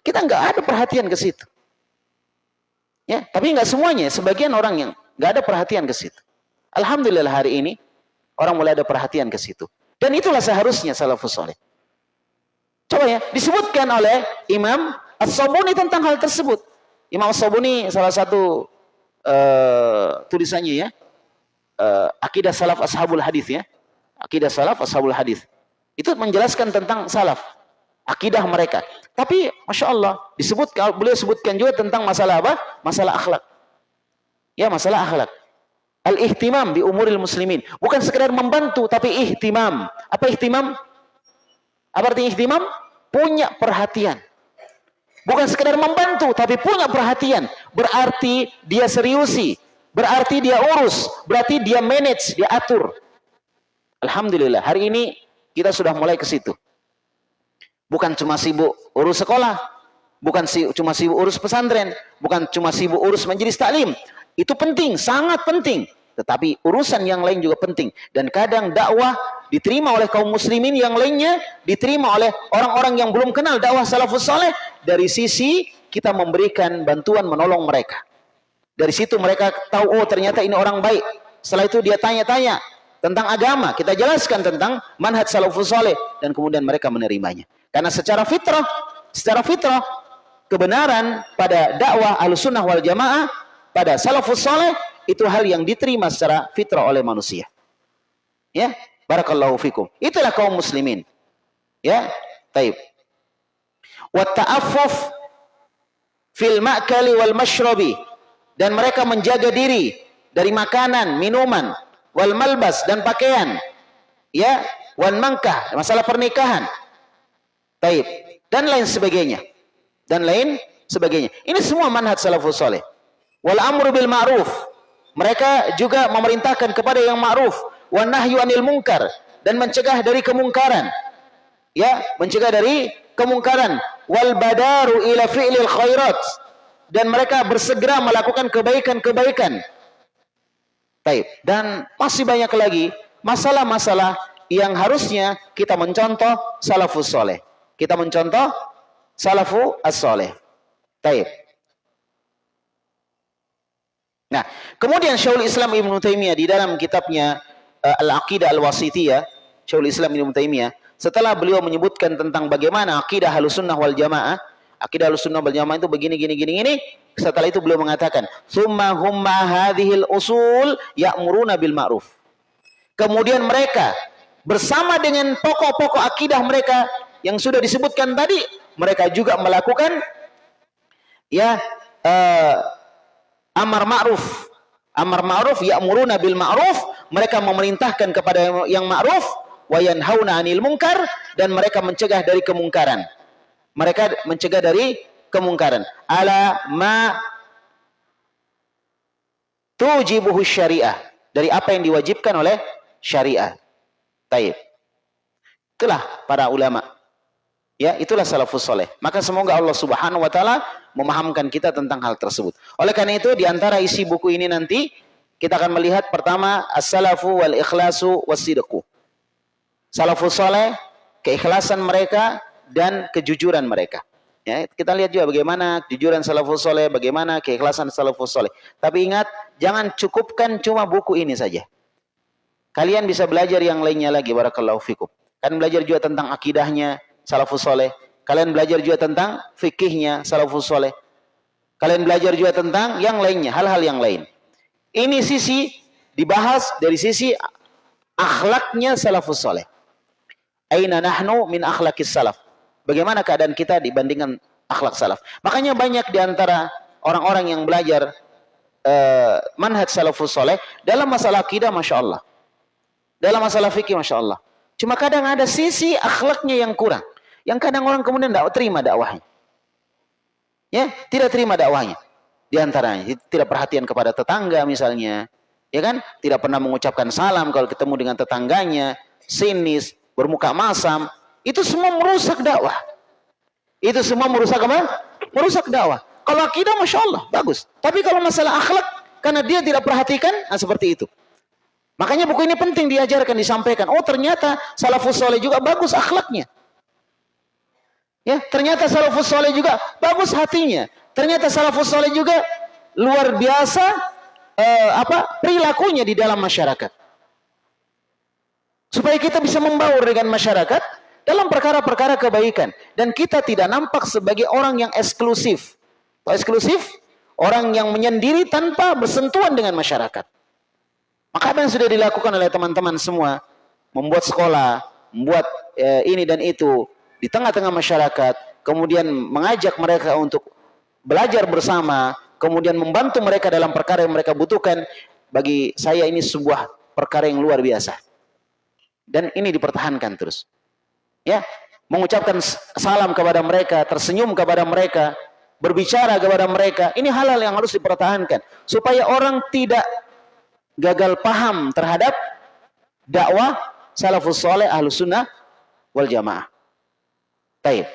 S2: kita nggak ada perhatian ke situ. Ya, tapi nggak semuanya. Sebagian orang yang nggak ada perhatian ke situ. Alhamdulillah hari ini orang mulai ada perhatian ke situ. Dan itulah seharusnya salafus soleh. Coba ya, disebutkan oleh Imam As-Sabuni tentang hal tersebut. Imam As-Sabuni salah satu uh, tulisannya ya, uh, akidah salaf ashabul hadis ya. Akidah salaf ashabul hadis. Itu menjelaskan tentang salaf akidah mereka. Tapi masya Allah disebut beliau sebutkan juga tentang masalah apa? Masalah akhlak. Ya masalah akhlak. Al ihtimam di umuril muslimin. Bukan sekedar membantu tapi ihtimam. Apa ihtimam? Apa artinya ihtimam? Punya perhatian. Bukan sekedar membantu tapi punya perhatian. Berarti dia seriusi. Berarti dia urus. Berarti dia manage, dia atur. Alhamdulillah hari ini kita sudah mulai ke situ. Bukan cuma sibuk urus sekolah, bukan si, cuma sibuk urus pesantren, bukan cuma sibuk urus majelis taklim. Itu penting, sangat penting. Tetapi urusan yang lain juga penting. Dan kadang dakwah diterima oleh kaum muslimin yang lainnya, diterima oleh orang-orang yang belum kenal dakwah salafus saleh. Dari sisi kita memberikan bantuan menolong mereka. Dari situ mereka tahu, oh ternyata ini orang baik. Setelah itu dia tanya-tanya tentang agama. Kita jelaskan tentang manhaj salafus saleh. Dan kemudian mereka menerimanya. Karena secara fitrah, secara fitrah kebenaran pada dakwah Ahlussunnah wal Jamaah pada salafus saleh itu hal yang diterima secara fitrah oleh manusia. Ya, barakallahu fikum. Itulah kaum muslimin. Ya, taib. Wa ta'affuf fil ma'kali wal mashrabi dan mereka menjaga diri dari makanan, minuman, wal malbas dan pakaian. Ya, wan mangkah, masalah pernikahan Taib. Dan lain sebagainya. Dan lain sebagainya. Ini semua manhaj salafus saleh. Wal amru bil ma'ruf. Mereka juga memerintahkan kepada yang ma'ruf, wan nahyu anil munkar dan mencegah dari kemungkaran. Ya, mencegah dari kemungkaran. Wal badaru ila fi'lil khairat dan mereka bersegera melakukan kebaikan-kebaikan. Baik, dan masih banyak lagi masalah-masalah yang harusnya kita mencontoh salafus soleh. Kita mencontoh salafu as-soleh. Baik. Nah, kemudian Syaul Islam Ibn Taimiyah di dalam kitabnya uh, Al-Aqidah Al-Wasitiyah, Syaul Islam Ibn Taimiyah, setelah beliau menyebutkan tentang bagaimana akidah Ahlussunnah wal Jamaah, Akidah Ahlussunnah wal Jamaah itu begini gini gini gini. Setelah itu beliau mengatakan, "Tsumma humma hadhil usul ya'muruna bil ma'ruf." Kemudian mereka bersama dengan pokok-pokok akidah mereka yang sudah disebutkan tadi, mereka juga melakukan ya uh, amar ma'ruf. Amar ma'ruf ya'muruna bil ma'ruf, mereka memerintahkan kepada yang ma'ruf wa yanhauna 'anil munkar dan mereka mencegah dari kemungkaran mereka mencegah dari kemungkaran. Ala ma tujibuhu syariah. Dari apa yang diwajibkan oleh syariah. Taib. Itulah para ulama. Ya, itulah salafus soleh. Maka semoga Allah subhanahu wa ta'ala memahamkan kita tentang hal tersebut. Oleh karena itu, di antara isi buku ini nanti, kita akan melihat pertama, as-salafu wal ikhlasu wasidku. Salafus soleh, keikhlasan mereka, dan kejujuran mereka. Ya, kita lihat juga bagaimana kejujuran salafus soleh, bagaimana keikhlasan salafus soleh. Tapi ingat, jangan cukupkan cuma buku ini saja. Kalian bisa belajar yang lainnya lagi, barakallahu fikum. Kalian belajar juga tentang akidahnya salafus soleh. Kalian belajar juga tentang fikihnya salafus soleh. Kalian belajar juga tentang yang lainnya, hal-hal yang lain. Ini sisi dibahas dari sisi akhlaknya salafus soleh. Aina nahnu min akhlakis salaf bagaimana keadaan kita dibandingkan akhlak salaf. Makanya banyak di antara orang-orang yang belajar uh, manhaj salafus soleh dalam masalah akidah, masya Allah. Dalam masalah fikih, masya Allah. Cuma kadang ada sisi akhlaknya yang kurang. Yang kadang orang kemudian tidak terima dakwahnya. Ya, tidak terima dakwahnya. Di antaranya, tidak perhatian kepada tetangga misalnya. Ya kan? Tidak pernah mengucapkan salam kalau ketemu dengan tetangganya. Sinis, bermuka masam. Itu semua merusak dakwah. Itu semua merusak apa? Merusak dakwah. Kalau akidah Masya Allah, bagus. Tapi kalau masalah akhlak, karena dia tidak perhatikan, nah seperti itu. Makanya buku ini penting diajarkan, disampaikan. Oh ternyata salafus soleh juga bagus akhlaknya. Ya, ternyata salafus soleh juga bagus hatinya. Ternyata salafus soleh juga luar biasa eh, apa perilakunya di dalam masyarakat. Supaya kita bisa membaur dengan masyarakat, dalam perkara-perkara kebaikan dan kita tidak nampak sebagai orang yang eksklusif. Atau eksklusif orang yang menyendiri tanpa bersentuhan dengan masyarakat. Maka apa yang sudah dilakukan oleh teman-teman semua membuat sekolah, membuat eh, ini dan itu di tengah-tengah masyarakat, kemudian mengajak mereka untuk belajar bersama, kemudian membantu mereka dalam perkara yang mereka butuhkan. Bagi saya ini sebuah perkara yang luar biasa. Dan ini dipertahankan terus ya mengucapkan salam kepada mereka, tersenyum kepada mereka, berbicara kepada mereka. Ini halal yang harus dipertahankan supaya orang tidak gagal paham terhadap dakwah salafus soleh ahlu sunnah wal jamaah. Taib.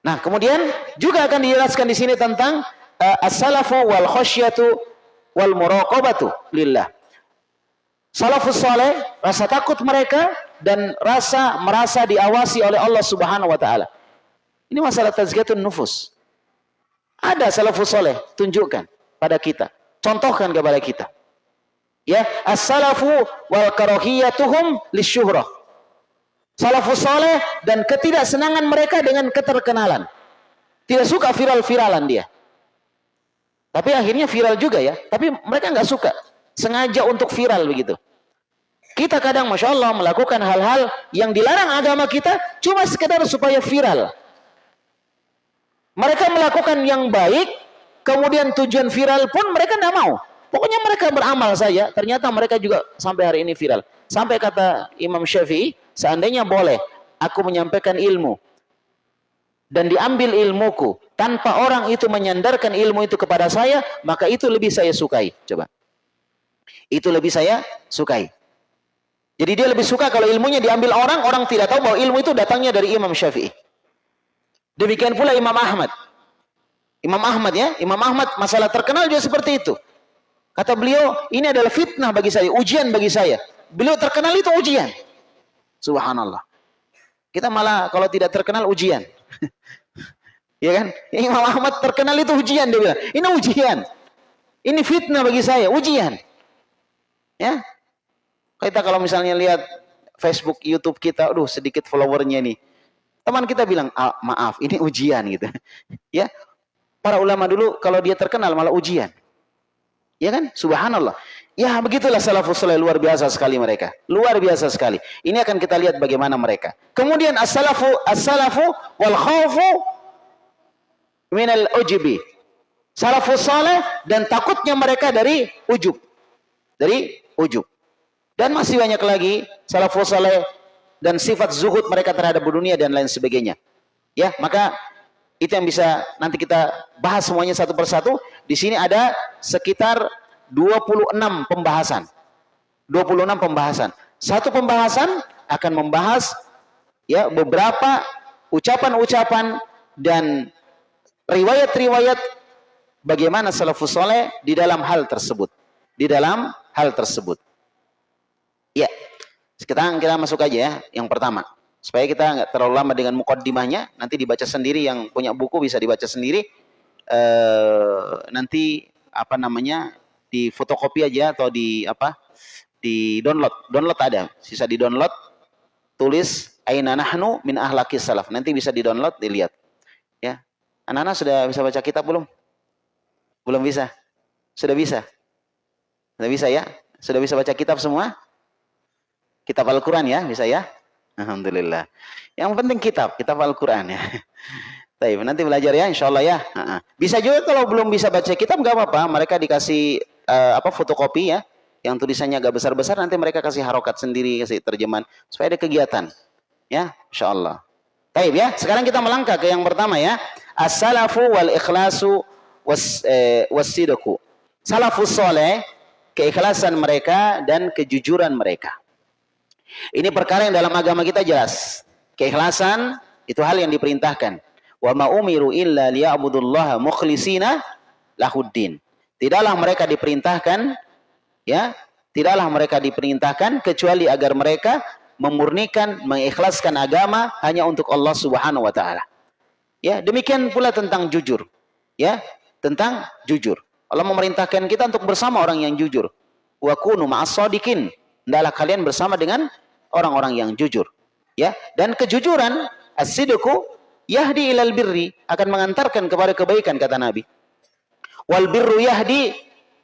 S2: Nah, kemudian juga akan dijelaskan di sini tentang uh, as-salafu wal khasyatu wal muraqabatu lillah. Salafus soleh, rasa takut mereka dan rasa merasa diawasi oleh Allah Subhanahu wa taala. Ini masalah tazkiyatun nufus. Ada salafus soleh, tunjukkan pada kita. Contohkan kepada kita. Ya, as-salafu wal karahiyatuhum lisyuhrah. Salafus soleh dan ketidaksenangan mereka dengan keterkenalan. Tidak suka viral-viralan dia. Tapi akhirnya viral juga ya. Tapi mereka nggak suka. Sengaja untuk viral begitu. Kita kadang Masya Allah melakukan hal-hal yang dilarang agama kita cuma sekedar supaya viral. Mereka melakukan yang baik, kemudian tujuan viral pun mereka tidak mau. Pokoknya mereka beramal saja, ternyata mereka juga sampai hari ini viral. Sampai kata Imam Syafi'i, seandainya boleh aku menyampaikan ilmu dan diambil ilmuku tanpa orang itu menyandarkan ilmu itu kepada saya, maka itu lebih saya sukai. Coba. Itu lebih saya sukai. Jadi dia lebih suka kalau ilmunya diambil orang, orang tidak tahu bahwa ilmu itu datangnya dari Imam Syafi'i. Demikian pula Imam Ahmad. Imam Ahmad ya, Imam Ahmad masalah terkenal juga seperti itu. Kata beliau, ini adalah fitnah bagi saya, ujian bagi saya. Beliau terkenal itu ujian. Subhanallah. Kita malah kalau tidak terkenal ujian. ya kan? Imam Ahmad terkenal itu ujian dia bilang. Ini ujian. Ini fitnah bagi saya, ujian. Ya. Kita kalau misalnya lihat Facebook, YouTube kita, aduh sedikit followernya nih. Teman kita bilang, ah, maaf, ini ujian gitu. ya. Para ulama dulu kalau dia terkenal malah ujian. Ya kan? Subhanallah. Ya begitulah salafus saleh luar biasa sekali mereka. Luar biasa sekali. Ini akan kita lihat bagaimana mereka. Kemudian as-salafu as-salafu wal khawfu minal ujubi. Salafus saleh dan takutnya mereka dari ujub. Dari ujub. Dan masih banyak lagi salafus saleh dan sifat zuhud mereka terhadap dunia dan lain sebagainya. Ya, maka itu yang bisa nanti kita bahas semuanya satu persatu. Di sini ada sekitar 26 pembahasan. 26 pembahasan. Satu pembahasan akan membahas ya beberapa ucapan-ucapan dan riwayat-riwayat bagaimana salafus soleh di dalam hal tersebut. Di dalam hal tersebut. Ya, sekarang kita masuk aja ya, yang pertama supaya kita nggak terlalu lama dengan mukaddimahnya nanti dibaca sendiri yang punya buku bisa dibaca sendiri e, nanti apa namanya di fotokopi aja atau di apa di download. Download ada. Sisa di download tulis aina nahnu min ahlakis salaf. Nanti bisa di download dilihat. Ya. Anak-anak sudah bisa baca kitab belum? Belum bisa? Sudah bisa? Sudah bisa ya? Sudah bisa baca kitab semua? Kitab Al-Quran ya bisa ya? Alhamdulillah. Yang penting kitab, kitab Al-Quran ya. Baik, nanti belajar ya insya Allah ya. Bisa juga kalau belum bisa baca kitab nggak apa-apa. Mereka dikasih uh, apa fotokopi ya. Yang tulisannya agak besar-besar nanti mereka kasih harokat sendiri, kasih terjemahan. Supaya ada kegiatan. Ya, insya Allah. Baik ya, sekarang kita melangkah ke yang pertama ya. As-salafu wal ikhlasu was, eh. Salafus soleh, keikhlasan mereka dan kejujuran mereka. Ini perkara yang dalam agama kita jelas. Keikhlasan itu hal yang diperintahkan. Wa ma umiru illa liya'budullaha mukhlishina lahuddin. Tidaklah mereka diperintahkan ya, tidaklah mereka diperintahkan kecuali agar mereka memurnikan, mengikhlaskan agama hanya untuk Allah Subhanahu wa taala. Ya, demikian pula tentang jujur. Ya, tentang jujur. Allah memerintahkan kita untuk bersama orang yang jujur. Wa kunu ma'as Hendaklah kalian bersama dengan orang-orang yang jujur. Ya, dan kejujuran as-sidqu yahdi ilal birri akan mengantarkan kepada kebaikan kata Nabi. Wal birru yahdi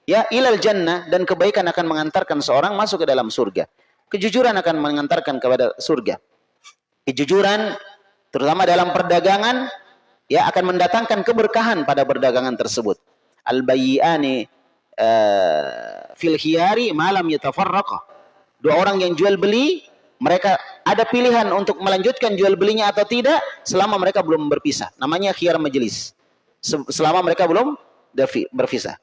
S2: ya ilal jannah dan kebaikan akan mengantarkan seorang masuk ke dalam surga. Kejujuran akan mengantarkan kepada surga. Kejujuran terutama dalam perdagangan ya akan mendatangkan keberkahan pada perdagangan tersebut. Al bayyani uh, fil khiyari malam yatafarraqa dua orang yang jual beli mereka ada pilihan untuk melanjutkan jual belinya atau tidak selama mereka belum berpisah namanya khiyar majelis selama mereka belum berpisah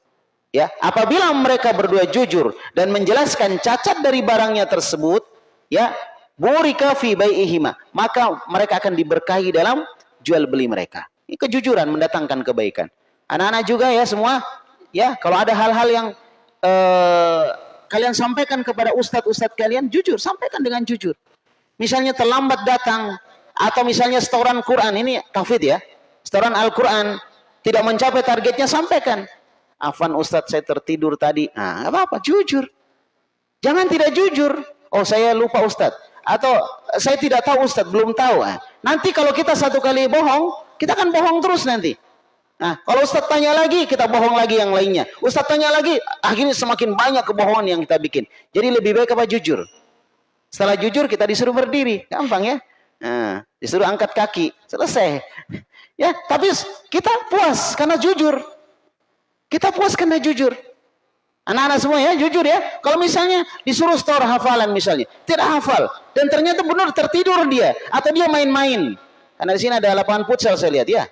S2: ya apabila mereka berdua jujur dan menjelaskan cacat dari barangnya tersebut ya burika fi bai'ihima maka mereka akan diberkahi dalam jual beli mereka. Ini kejujuran mendatangkan kebaikan. Anak-anak juga ya semua ya kalau ada hal-hal yang uh, kalian sampaikan kepada ustadz-ustadz kalian jujur, sampaikan dengan jujur. Misalnya terlambat datang atau misalnya setoran Quran ini kafid ya, setoran Al-Quran tidak mencapai targetnya sampaikan. Afan ustadz saya tertidur tadi. Nah, apa-apa, jujur. Jangan tidak jujur. Oh saya lupa ustadz. Atau saya tidak tahu ustadz, belum tahu. Nah, nanti kalau kita satu kali bohong, kita akan bohong terus nanti. Nah, kalau Ustaz tanya lagi, kita bohong lagi yang lainnya. Ustaz tanya lagi, akhirnya semakin banyak kebohongan yang kita bikin. Jadi lebih baik apa jujur? Setelah jujur, kita disuruh berdiri. Gampang ya? Nah, disuruh angkat kaki. Selesai. Ya, tapi kita puas karena jujur. Kita puas karena jujur. Anak-anak semua ya, jujur ya. Kalau misalnya disuruh store hafalan misalnya, tidak hafal. Dan ternyata benar tertidur dia. Atau dia main-main. Karena di sini ada lapangan futsal saya lihat ya.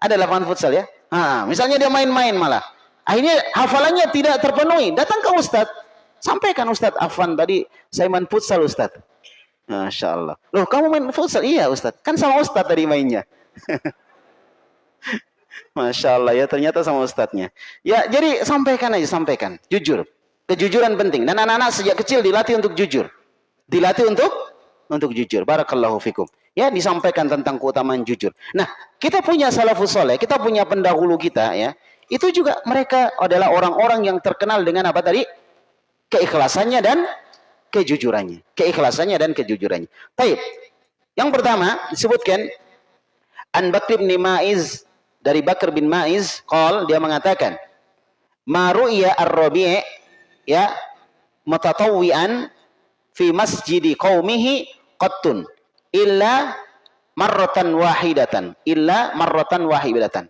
S2: Ada lapangan futsal ya. Nah, misalnya dia main-main malah. Akhirnya hafalannya tidak terpenuhi. Datang ke Ustadz. Sampaikan Ustadz Afan tadi saya main futsal Ustadz. Masya Allah. Loh kamu main futsal? Iya Ustadz. Kan sama Ustadz tadi mainnya. Masya Allah ya ternyata sama Ustadznya. Ya jadi sampaikan aja sampaikan. Jujur. Kejujuran penting. Dan anak-anak sejak kecil dilatih untuk jujur. Dilatih untuk untuk jujur. Barakallahu fikum. Ya disampaikan tentang keutamaan jujur. Nah kita punya salafus soleh. Kita punya pendahulu kita ya. Itu juga mereka adalah orang-orang yang terkenal dengan apa tadi? Keikhlasannya dan kejujurannya. Keikhlasannya dan kejujurannya. Baik. Yang pertama disebutkan An Bakr bin Ma'iz dari Bakar bin Ma'iz qol dia mengatakan Maru'ya ar-Rabi' ya mutatawwi'an fi masjidi qaumihi qattun illa marratan wahidatan illa marratan wahidatan.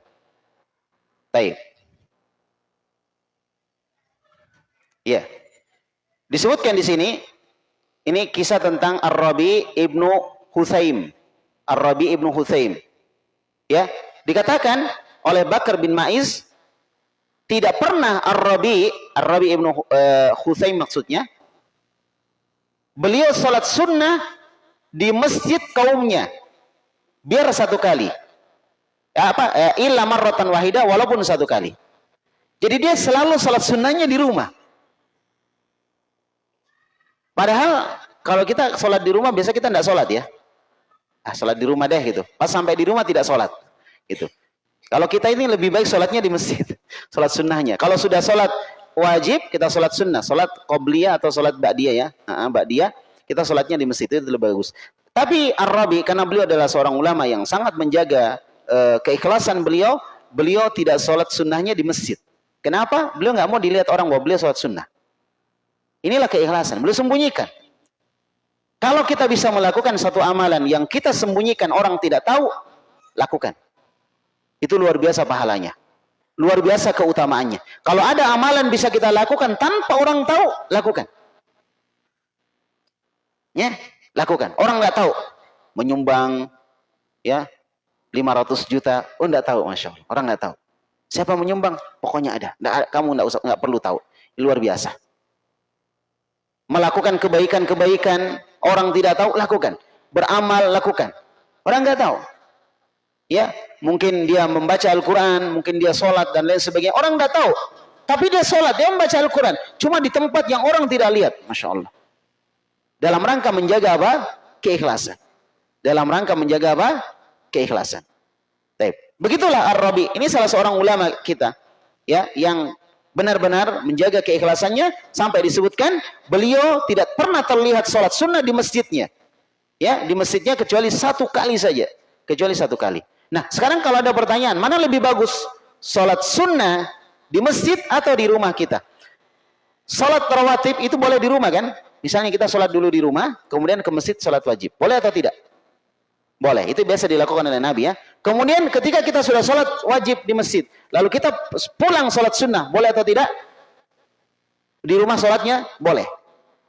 S2: Baik. Ya. Disebutkan di sini ini kisah tentang Ar-Rabi ibnu Huthaim. Ar-Rabi ibnu Huthaim. Ya, dikatakan oleh Bakar bin Maiz tidak pernah Ar-Rabi, Ar-Rabi ibnu uh, maksudnya, beliau sholat sunnah di masjid kaumnya biar satu kali. Ya, apa? Ya, marratan wahida walaupun satu kali. Jadi dia selalu sholat sunnahnya di rumah. Padahal kalau kita sholat di rumah biasa kita tidak sholat ya ah, sholat di rumah deh gitu pas sampai di rumah tidak sholat gitu kalau kita ini lebih baik sholatnya di masjid sholat sunnahnya kalau sudah sholat wajib kita sholat sunnah sholat qobliyah atau sholat ba'diyah ya uh, ba'diyah kita sholatnya di masjid itu lebih bagus. Tapi Ar-Rabi karena beliau adalah seorang ulama yang sangat menjaga uh, keikhlasan beliau, beliau tidak sholat sunnahnya di masjid. Kenapa? Beliau nggak mau dilihat orang bahwa beliau sholat sunnah. Inilah keikhlasan. Beliau sembunyikan. Kalau kita bisa melakukan satu amalan yang kita sembunyikan orang tidak tahu, lakukan. Itu luar biasa pahalanya. Luar biasa keutamaannya. Kalau ada amalan bisa kita lakukan tanpa orang tahu, lakukan. Ya, lakukan. Orang nggak tahu menyumbang ya 500 juta, oh nggak tahu, masya Allah. Orang nggak tahu. Siapa menyumbang? Pokoknya ada. Nggak, kamu nggak usah nggak perlu tahu. Luar biasa. Melakukan kebaikan-kebaikan, orang tidak tahu, lakukan. Beramal, lakukan. Orang nggak tahu. Ya, mungkin dia membaca Al-Quran, mungkin dia sholat dan lain sebagainya. Orang nggak tahu. Tapi dia sholat, dia membaca Al-Quran. Cuma di tempat yang orang tidak lihat. Masya Allah. Dalam rangka menjaga apa? Keikhlasan. Dalam rangka menjaga apa? Keikhlasan. Baik. Begitulah Ar-Rabi. Ini salah seorang ulama kita ya yang benar-benar menjaga keikhlasannya sampai disebutkan beliau tidak pernah terlihat sholat sunnah di masjidnya. Ya, di masjidnya kecuali satu kali saja. Kecuali satu kali. Nah, sekarang kalau ada pertanyaan, mana lebih bagus? Sholat sunnah di masjid atau di rumah kita? Sholat rawatib itu boleh di rumah kan? Misalnya kita sholat dulu di rumah, kemudian ke masjid sholat wajib. Boleh atau tidak? Boleh. Itu biasa dilakukan oleh Nabi ya. Kemudian ketika kita sudah sholat wajib di masjid, lalu kita pulang sholat sunnah, boleh atau tidak? Di rumah sholatnya boleh.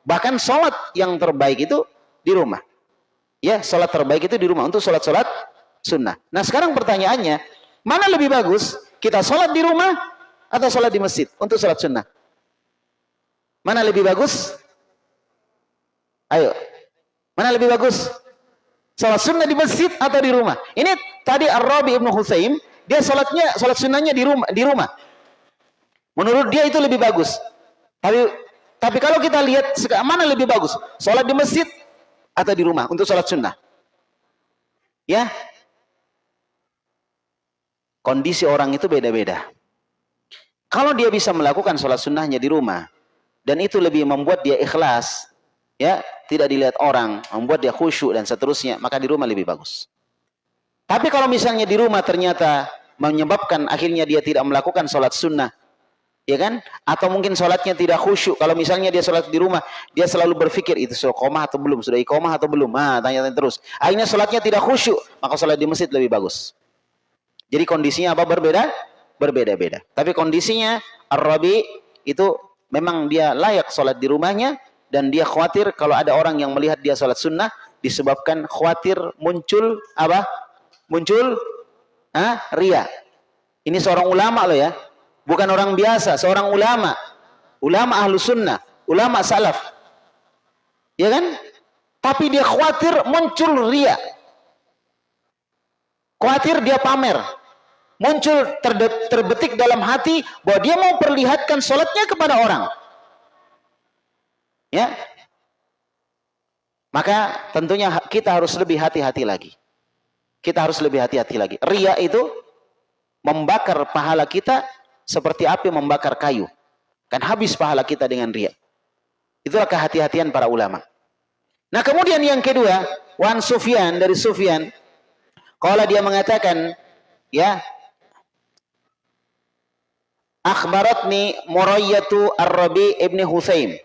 S2: Bahkan sholat yang terbaik itu di rumah. Ya, sholat terbaik itu di rumah untuk sholat-sholat sunnah. Nah sekarang pertanyaannya, mana lebih bagus? Kita sholat di rumah atau sholat di masjid untuk sholat sunnah? Mana lebih bagus? Ayo. Mana lebih bagus? Salat sunnah di masjid atau di rumah? Ini tadi Ar-Rabi Ibnu Husaim, dia salatnya salat sunnahnya di rumah, di rumah. Menurut dia itu lebih bagus. Tapi tapi kalau kita lihat mana lebih bagus? Salat di masjid atau di rumah untuk salat sunnah? Ya. Kondisi orang itu beda-beda. Kalau dia bisa melakukan sholat sunnahnya di rumah, dan itu lebih membuat dia ikhlas, ya tidak dilihat orang, membuat dia khusyuk dan seterusnya, maka di rumah lebih bagus. Tapi kalau misalnya di rumah ternyata menyebabkan akhirnya dia tidak melakukan sholat sunnah, ya kan? Atau mungkin sholatnya tidak khusyuk. Kalau misalnya dia sholat di rumah, dia selalu berpikir itu sudah komah atau belum, sudah ikomah atau belum. Ah, tanya-tanya terus. Akhirnya sholatnya tidak khusyuk, maka sholat di masjid lebih bagus. Jadi kondisinya apa berbeda? Berbeda-beda. Tapi kondisinya Ar-Rabi itu memang dia layak sholat di rumahnya, dan dia khawatir kalau ada orang yang melihat dia sholat sunnah disebabkan khawatir muncul apa? Muncul ah, ria. Ini seorang ulama loh ya. Bukan orang biasa, seorang ulama. Ulama ahlu sunnah, ulama salaf. Ya kan? Tapi dia khawatir muncul ria. Khawatir dia pamer. Muncul terbetik dalam hati bahwa dia mau perlihatkan sholatnya kepada orang. Ya. Maka tentunya kita harus lebih hati-hati lagi. Kita harus lebih hati-hati lagi. Ria itu membakar pahala kita seperti api membakar kayu. Kan habis pahala kita dengan ria. Itulah kehati-hatian para ulama. Nah kemudian yang kedua, Wan Sufyan dari Sufyan, kalau dia mengatakan, ya, akhbaratni Murayyatu Ar-Rabi ibni Husaim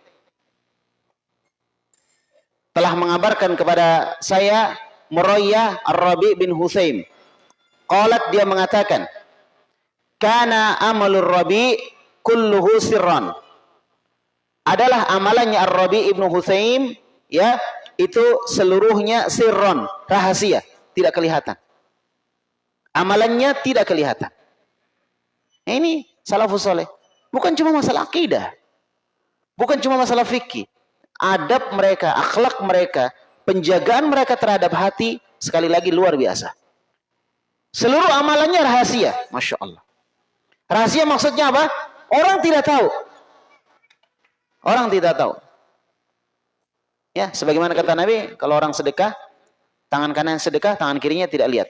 S2: telah mengabarkan kepada saya Murayyah Ar-Rabi bin Husaim. Qalat dia mengatakan, "Kana amalur Rabi kulluhu sirran." Adalah amalannya Ar-Rabi ibnu Husaim ya, itu seluruhnya sirron, rahasia, tidak kelihatan. Amalannya tidak kelihatan. Nah, ini salafus soleh. Bukan cuma masalah akidah. Bukan cuma masalah fikih adab mereka, akhlak mereka, penjagaan mereka terhadap hati sekali lagi luar biasa. Seluruh amalannya rahasia, masya Allah. Rahasia maksudnya apa? Orang tidak tahu. Orang tidak tahu. Ya, sebagaimana kata Nabi, kalau orang sedekah, tangan kanan sedekah, tangan kirinya tidak lihat.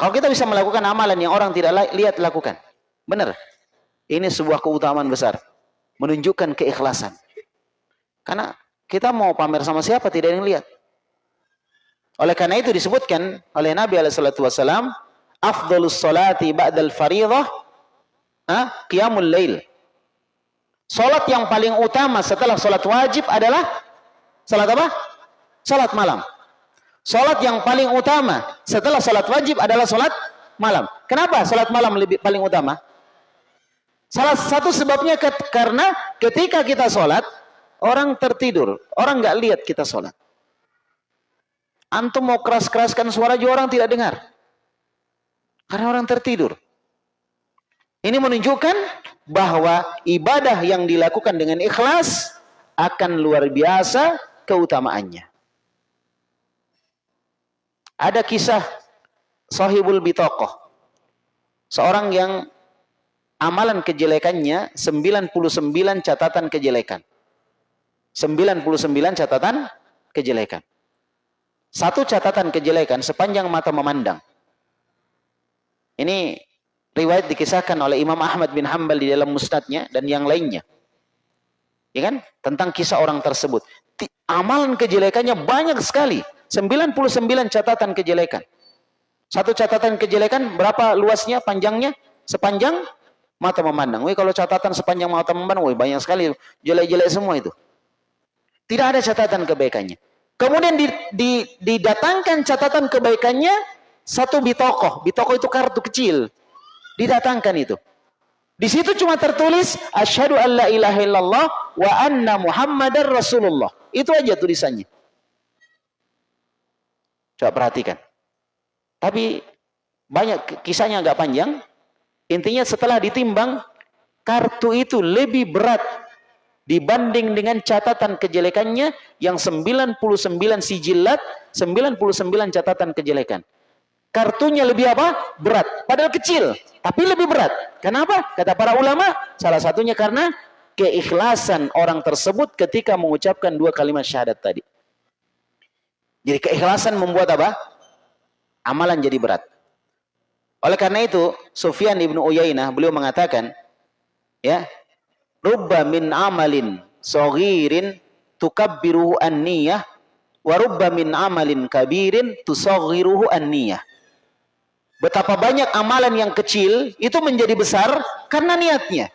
S2: Kalau kita bisa melakukan amalan yang orang tidak lihat, lakukan. Benar. Ini sebuah keutamaan besar menunjukkan keikhlasan. Karena kita mau pamer sama siapa tidak ada yang lihat. Oleh karena itu disebutkan oleh Nabi wasallam, afdalus salati ba'dal fariidhah ah, qiyamul lail. Salat yang paling utama setelah salat wajib adalah salat apa? Salat malam. Salat yang paling utama setelah salat wajib adalah salat malam. Kenapa salat malam lebih paling utama? Salah satu sebabnya karena ketika kita sholat, orang tertidur. Orang nggak lihat kita sholat. Antum mau keras-keraskan suara juga orang tidak dengar. Karena orang tertidur. Ini menunjukkan bahwa ibadah yang dilakukan dengan ikhlas akan luar biasa keutamaannya. Ada kisah Sahibul Bitokoh. Seorang yang amalan kejelekannya 99 catatan kejelekan. 99 catatan kejelekan. Satu catatan kejelekan sepanjang mata memandang. Ini riwayat dikisahkan oleh Imam Ahmad bin Hambal di dalam musnadnya dan yang lainnya. Ya kan? Tentang kisah orang tersebut. Amalan kejelekannya banyak sekali. 99 catatan kejelekan. Satu catatan kejelekan berapa luasnya, panjangnya? Sepanjang mata memandang. Wih kalau catatan sepanjang mata memandang, wih banyak sekali jelek-jelek semua itu. Tidak ada catatan kebaikannya. Kemudian di, di, didatangkan catatan kebaikannya satu bitokoh. Bitokoh itu kartu kecil. Didatangkan itu. Di situ cuma tertulis asyhadu alla ilaha illallah wa anna muhammadar rasulullah. Itu aja tulisannya. Coba perhatikan. Tapi banyak kisahnya agak panjang. Intinya setelah ditimbang, kartu itu lebih berat dibanding dengan catatan kejelekannya yang 99 sijilat, 99 catatan kejelekan. Kartunya lebih apa? Berat. Padahal kecil, tapi lebih berat. Kenapa? Kata para ulama, salah satunya karena keikhlasan orang tersebut ketika mengucapkan dua kalimat syahadat tadi. Jadi keikhlasan membuat apa? Amalan jadi berat. Oleh karena itu, Sufyan ibnu Uyainah beliau mengatakan, ya, rubba min amalin saghirin tukabbiruhu an-niyah wa rubba min amalin kabirin tusaghiruhu an-niyah. Betapa banyak amalan yang kecil itu menjadi besar karena niatnya.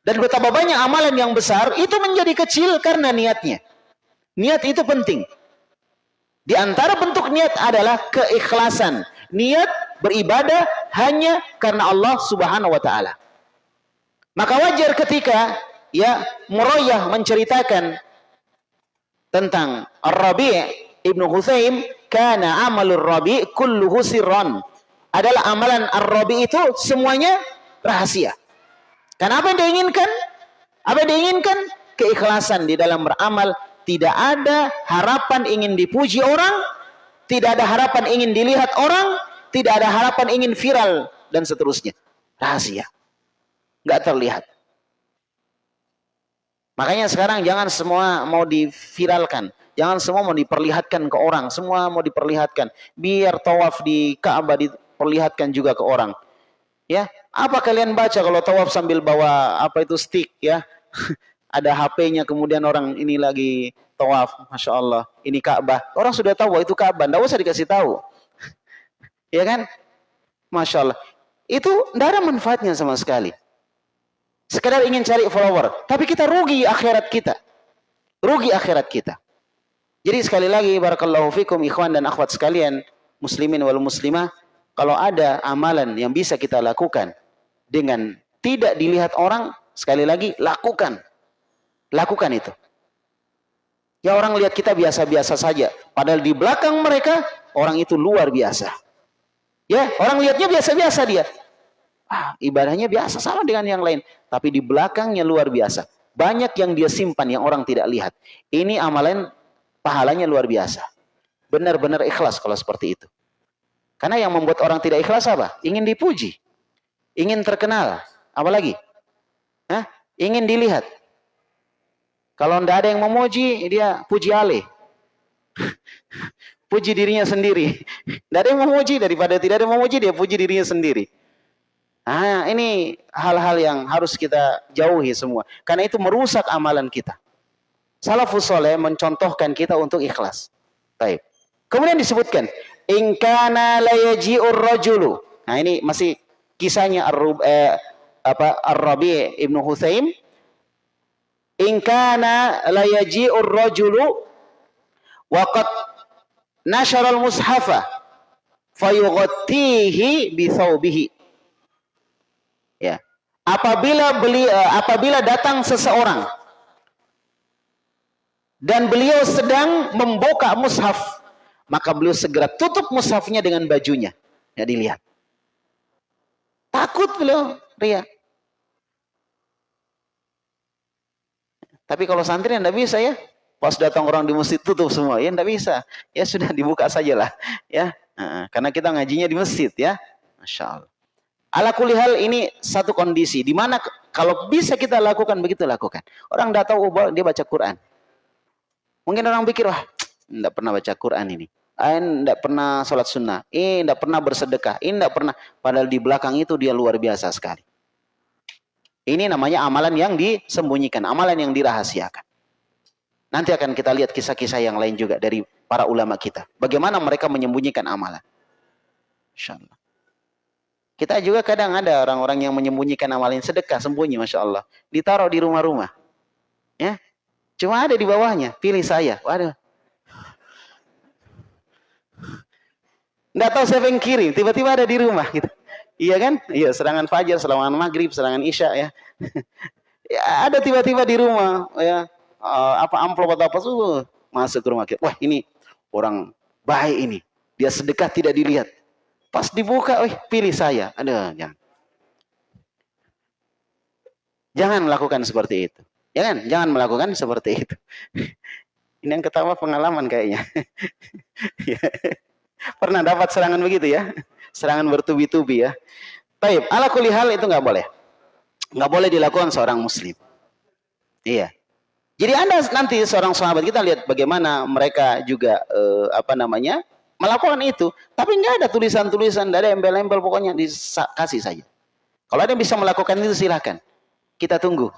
S2: Dan betapa banyak amalan yang besar itu menjadi kecil karena niatnya. Niat itu penting. Di antara bentuk niat adalah keikhlasan. Niat beribadah hanya karena Allah Subhanahu wa taala. Maka wajar ketika ya Muroyah menceritakan tentang Ar-Rabi' Ibnu Hutsaim kana amalur Rabi' kulluhu sirran. Adalah amalan Ar-Rabi' itu semuanya rahasia. Karena apa yang diinginkan? Apa yang diinginkan? Keikhlasan di dalam beramal. Tidak ada harapan ingin dipuji orang. Tidak ada harapan ingin dilihat orang. Tidak ada harapan ingin viral. Dan seterusnya. Rahasia. Nggak terlihat. Makanya sekarang jangan semua mau diviralkan. Jangan semua mau diperlihatkan ke orang. Semua mau diperlihatkan. Biar tawaf di Ka'bah diperlihatkan juga ke orang. Ya, apa kalian baca kalau tawaf sambil bawa apa itu stick ya? Ada HP-nya kemudian orang ini lagi tawaf, masya Allah. Ini Ka'bah. Orang sudah tahu itu Ka'bah. Tidak usah dikasih tahu. Ya kan? Masya Allah. Itu tidak ada manfaatnya sama sekali. Sekedar ingin cari follower. Tapi kita rugi akhirat kita. Rugi akhirat kita. Jadi sekali lagi barakallahu fikum ikhwan dan akhwat sekalian, muslimin wal muslimah, kalau ada amalan yang bisa kita lakukan dengan tidak dilihat orang, sekali lagi lakukan. Lakukan itu. Ya orang lihat kita biasa-biasa saja, padahal di belakang mereka orang itu luar biasa. Ya, orang lihatnya biasa-biasa dia ah, ibadahnya biasa sama dengan yang lain. Tapi di belakangnya luar biasa. Banyak yang dia simpan yang orang tidak lihat. Ini amalan pahalanya luar biasa. Benar-benar ikhlas kalau seperti itu. Karena yang membuat orang tidak ikhlas apa? Ingin dipuji. Ingin terkenal. Apalagi? Hah? Ingin dilihat. Kalau tidak ada yang memuji, dia puji alih. puji dirinya sendiri. Tidak ada yang memuji, daripada tidak ada yang memuji, dia puji dirinya sendiri. Nah, ini hal-hal yang harus kita jauhi semua. Karena itu merusak amalan kita. Salafus soleh mencontohkan kita untuk ikhlas. Baik. Kemudian disebutkan, ingkana layaji'ur rajulu. Nah, ini masih kisahnya Ar-Rub eh, apa Ar-Rabi Ibnu Hutsaim. Ingkana layaji'ur rajulu nashara al-mushafa fayughattihi bi thawbihi Ya. Apabila beli uh, apabila datang seseorang dan beliau sedang membuka mushaf, maka beliau segera tutup mushafnya dengan bajunya. Ya dilihat. Takut beliau, ria. Tapi kalau santri tidak bisa ya. Pas datang orang di masjid tutup semua, ya tidak bisa. Ya sudah dibuka sajalah, ya. karena kita ngajinya di masjid ya. Masya Allah. Ala kulihal ini satu kondisi di mana kalau bisa kita lakukan begitu lakukan. Orang tahu oh, dia baca Quran. Mungkin orang pikir wah tidak pernah baca Quran ini. Ini tidak pernah sholat sunnah. Ini tidak pernah bersedekah. Ini tidak pernah. Padahal di belakang itu dia luar biasa sekali. Ini namanya amalan yang disembunyikan. Amalan yang dirahasiakan. Nanti akan kita lihat kisah-kisah yang lain juga dari para ulama kita. Bagaimana mereka menyembunyikan amalan. InsyaAllah. Kita juga kadang ada orang-orang yang menyembunyikan amalin sedekah sembunyi, masya Allah, ditaruh di rumah-rumah, ya, cuma ada di bawahnya, pilih saya, waduh, Nggak tahu siapa yang kirim, tiba-tiba ada di rumah gitu. Iya kan? Iya, serangan fajar, serangan maghrib, serangan isya ya. ya ada tiba-tiba di rumah ya. Uh, apa amplop atau apa tuh masuk ke rumah kita. Wah, ini orang baik ini. Dia sedekah tidak dilihat. Pas dibuka, wih, pilih saya. Ada, jangan. Jangan melakukan seperti itu. Jangan, jangan melakukan seperti itu. Ini yang ketawa pengalaman kayaknya. Ya. Pernah dapat serangan begitu ya? Serangan bertubi-tubi ya. Taib, ala kuli hal itu nggak boleh. Nggak boleh dilakukan seorang muslim. Iya. Jadi Anda nanti seorang sahabat kita lihat bagaimana mereka juga eh, apa namanya? melakukan itu, tapi nggak ada tulisan-tulisan, ada embel-embel, pokoknya dikasih saja. Kalau ada yang bisa melakukan itu silahkan, kita tunggu.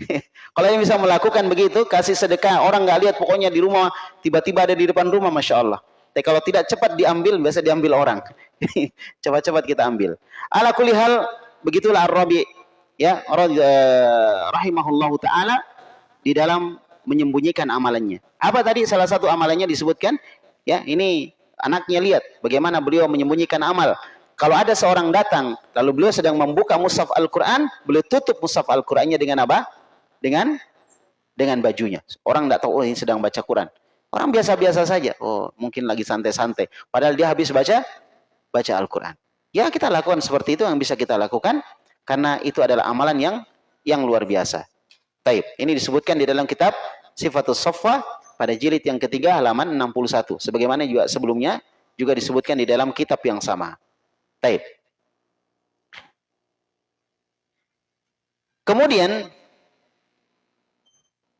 S2: Kalau yang bisa melakukan begitu, kasih sedekah, orang nggak lihat, pokoknya di rumah tiba-tiba ada di depan rumah, masya Allah. Tapi kalau tidak cepat diambil, biasa diambil orang. Cepat-cepat kita ambil. Ala kulihal, begitulah Ar-Rabi, ya, eh, rahimahullahu taala di dalam menyembunyikan amalannya. Apa tadi salah satu amalannya disebutkan? Ya, ini anaknya lihat bagaimana beliau menyembunyikan amal. Kalau ada seorang datang, lalu beliau sedang membuka mushaf Al-Quran, beliau tutup mushaf Al-Qurannya dengan apa? Dengan dengan bajunya. Orang tidak tahu oh ini sedang baca Quran. Orang biasa-biasa saja. Oh, mungkin lagi santai-santai. Padahal dia habis baca baca Al-Quran. Ya kita lakukan seperti itu yang bisa kita lakukan karena itu adalah amalan yang yang luar biasa. Taib. Ini disebutkan di dalam kitab Sifatus Sofa pada jilid yang ketiga halaman 61. Sebagaimana juga sebelumnya juga disebutkan di dalam kitab yang sama. Taib. Kemudian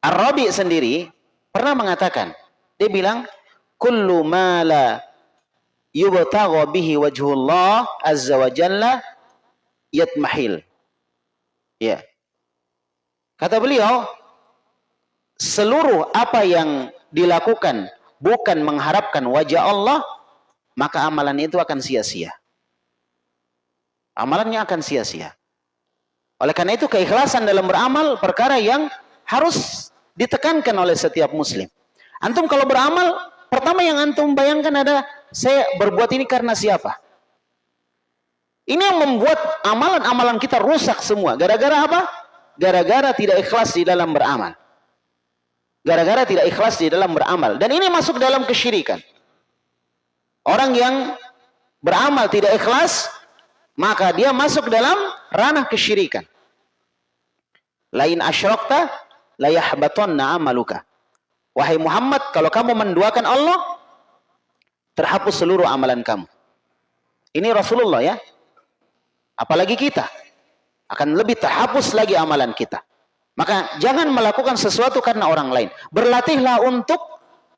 S2: Ar-Rabi sendiri pernah mengatakan, dia bilang, "Kullu ma la yubtagha bihi wajhullah azza wa jalla yatmahil." Ya. Kata beliau, seluruh apa yang dilakukan bukan mengharapkan wajah Allah, maka amalan itu akan sia-sia. Amalannya akan sia-sia. Oleh karena itu keikhlasan dalam beramal perkara yang harus ditekankan oleh setiap muslim. Antum kalau beramal, pertama yang antum bayangkan ada saya berbuat ini karena siapa? Ini yang membuat amalan-amalan kita rusak semua. Gara-gara apa? Gara-gara tidak ikhlas di dalam beramal. Gara-gara tidak ikhlas di dalam beramal. Dan ini masuk dalam kesyirikan. Orang yang beramal tidak ikhlas, maka dia masuk dalam ranah kesyirikan. Lain asyrokta layahbatonna amaluka. Wahai Muhammad, kalau kamu menduakan Allah, terhapus seluruh amalan kamu. Ini Rasulullah ya. Apalagi kita. Akan lebih terhapus lagi amalan kita. Maka jangan melakukan sesuatu karena orang lain. Berlatihlah untuk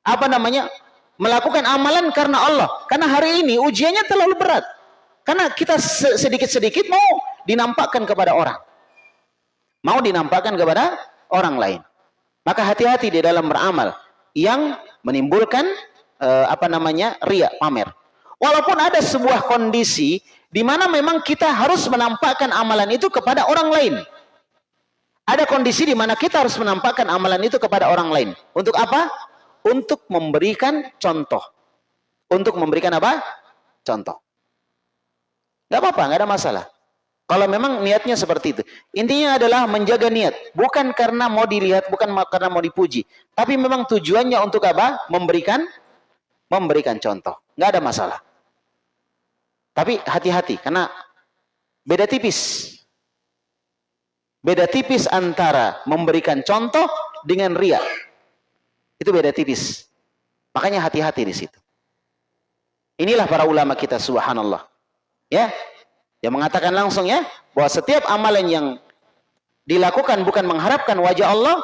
S2: apa namanya? Melakukan amalan karena Allah. Karena hari ini ujiannya terlalu berat. Karena kita sedikit-sedikit mau dinampakkan kepada orang. Mau dinampakkan kepada orang lain. Maka hati-hati di dalam beramal yang menimbulkan uh, apa namanya ria pamer. Walaupun ada sebuah kondisi di mana memang kita harus menampakkan amalan itu kepada orang lain. Ada kondisi di mana kita harus menampakkan amalan itu kepada orang lain. Untuk apa? Untuk memberikan contoh. Untuk memberikan apa? Contoh. Gak apa-apa, gak ada masalah. Kalau memang niatnya seperti itu. Intinya adalah menjaga niat. Bukan karena mau dilihat, bukan karena mau dipuji. Tapi memang tujuannya untuk apa? Memberikan memberikan contoh. Nggak ada masalah. Tapi hati-hati karena beda tipis. Beda tipis antara memberikan contoh dengan ria. Itu beda tipis. Makanya hati-hati di situ. Inilah para ulama kita subhanallah. Ya, yang mengatakan langsung ya, bahwa setiap amalan yang dilakukan bukan mengharapkan wajah Allah,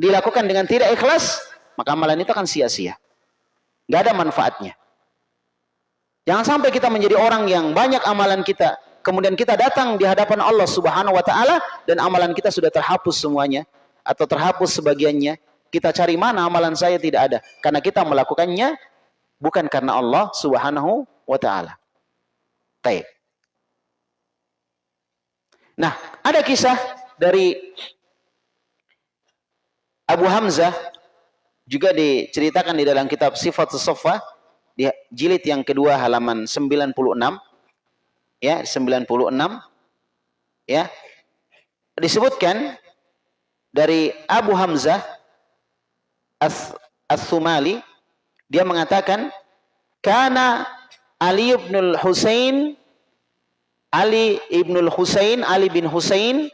S2: dilakukan dengan tidak ikhlas, maka amalan itu akan sia-sia. Gak ada manfaatnya. Jangan sampai kita menjadi orang yang banyak amalan kita, kemudian kita datang di hadapan Allah Subhanahu wa taala dan amalan kita sudah terhapus semuanya atau terhapus sebagiannya. Kita cari mana amalan saya tidak ada karena kita melakukannya bukan karena Allah Subhanahu wa taala. Baik. Nah, ada kisah dari Abu Hamzah juga diceritakan di dalam kitab Sifat Sofa di jilid yang kedua halaman 96 ya 96 ya. Disebutkan dari Abu Hamzah As-Sumali dia mengatakan karena Ali bin Husain Ali ibnul Husain, Ali bin Husain,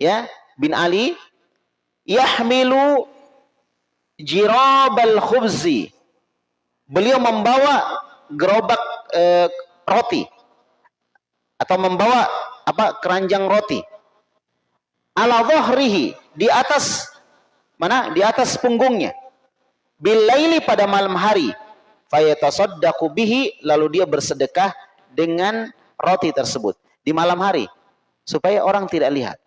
S2: ya, bin Ali, yahmilu jirabal khubzi. Beliau membawa gerobak eh, roti atau membawa apa keranjang roti ala dhahrihi di atas mana di atas punggungnya bilaili pada malam hari fayatasaddaqu bihi lalu dia bersedekah dengan roti tersebut di malam hari supaya orang tidak lihat.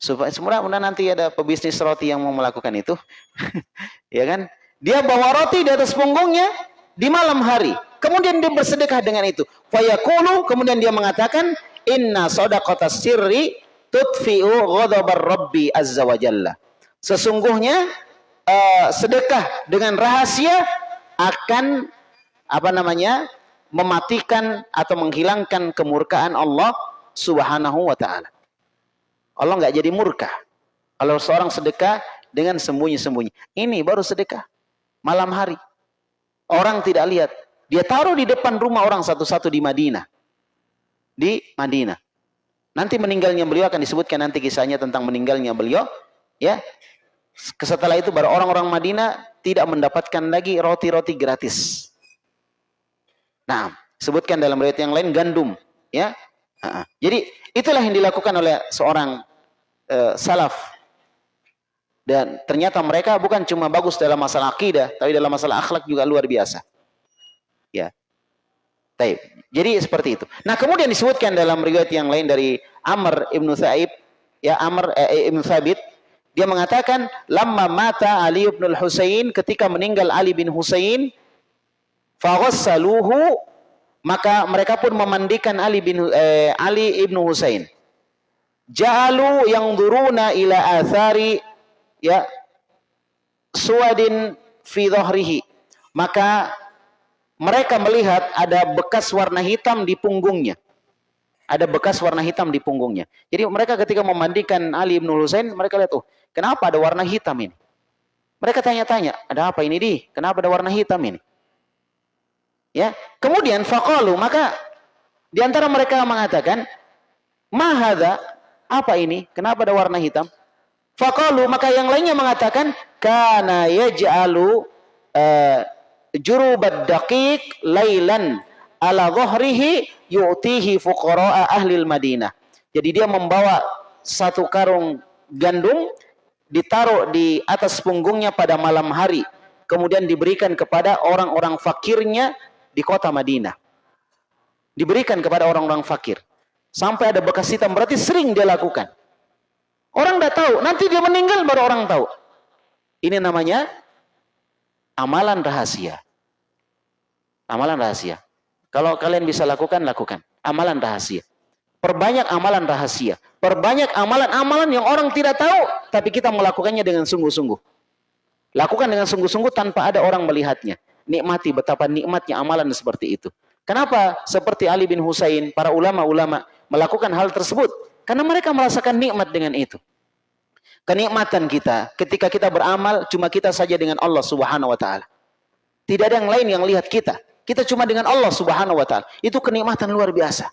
S2: Supaya semula nanti ada pebisnis roti yang mau melakukan itu. ya kan? Dia bawa roti di atas punggungnya di malam hari. Kemudian dia bersedekah dengan itu. Fayaqulu kemudian dia mengatakan inna sadaqata sirri tutfi'u ghadabar rabbi azza wa jalla. Sesungguhnya uh, sedekah dengan rahasia akan apa namanya? mematikan atau menghilangkan kemurkaan Allah Subhanahu wa taala. Allah nggak jadi murka. Kalau seorang sedekah dengan sembunyi-sembunyi. Ini baru sedekah. Malam hari. Orang tidak lihat. Dia taruh di depan rumah orang satu-satu di Madinah. Di Madinah. Nanti meninggalnya beliau akan disebutkan nanti kisahnya tentang meninggalnya beliau. Ya, Setelah itu baru orang-orang Madinah tidak mendapatkan lagi roti-roti gratis. Nah, sebutkan dalam riwayat yang lain gandum, ya. Jadi itulah yang dilakukan oleh seorang uh, salaf. Dan ternyata mereka bukan cuma bagus dalam masalah akidah, tapi dalam masalah akhlak juga luar biasa. Ya. Taib. Jadi seperti itu. Nah, kemudian disebutkan dalam riwayat yang lain dari Amr ibnu Sa'ib, ya Amr eh, ibnu Thabit, dia mengatakan, lama mata Ali bin Husain ketika meninggal Ali bin Husain, faghassaluhu maka mereka pun memandikan Ali bin eh, Ali ibnu Husain. Ja'alu yang duruna ila athari ya suwadin fi dhahrihi. Maka mereka melihat ada bekas warna hitam di punggungnya. Ada bekas warna hitam di punggungnya. Jadi mereka ketika memandikan Ali bin Husain, mereka lihat, oh Kenapa ada warna hitam ini? Mereka tanya-tanya, ada apa ini di? Kenapa ada warna hitam ini? Ya, kemudian faqalu maka di antara mereka mengatakan, "Mahadha? Apa ini? Kenapa ada warna hitam?" Faqalu maka yang lainnya mengatakan, "Kana yaj'alu uh, jurubad daqiq lailan ala dhahrihi yu'tihi fuqara'a ahli Madinah." Jadi dia membawa satu karung gandum ditaruh di atas punggungnya pada malam hari kemudian diberikan kepada orang-orang fakirnya di kota Madinah. Diberikan kepada orang-orang fakir. Sampai ada bekas hitam berarti sering dia lakukan orang tidak tahu nanti dia meninggal baru orang tahu ini namanya amalan rahasia amalan rahasia kalau kalian bisa lakukan lakukan amalan rahasia Perbanyak amalan rahasia. Perbanyak amalan-amalan yang orang tidak tahu, tapi kita melakukannya dengan sungguh-sungguh. Lakukan dengan sungguh-sungguh tanpa ada orang melihatnya. Nikmati betapa nikmatnya amalan seperti itu. Kenapa seperti Ali bin Husain, para ulama-ulama melakukan hal tersebut? Karena mereka merasakan nikmat dengan itu. Kenikmatan kita ketika kita beramal cuma kita saja dengan Allah Subhanahu wa taala. Tidak ada yang lain yang lihat kita. Kita cuma dengan Allah Subhanahu wa taala. Itu kenikmatan luar biasa.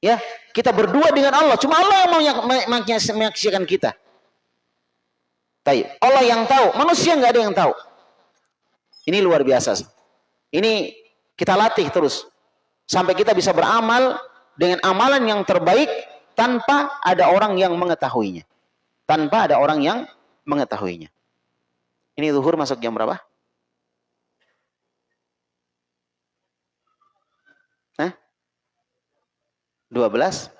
S2: Ya, kita berdua dengan Allah. Cuma Allah yang mau menyaksikan kita. Taib. Allah yang tahu, manusia nggak ada yang tahu. Ini luar biasa. Ini kita latih terus sampai kita bisa beramal dengan amalan yang terbaik tanpa ada orang yang mengetahuinya. Tanpa ada orang yang mengetahuinya. Ini zuhur masuk jam berapa? 12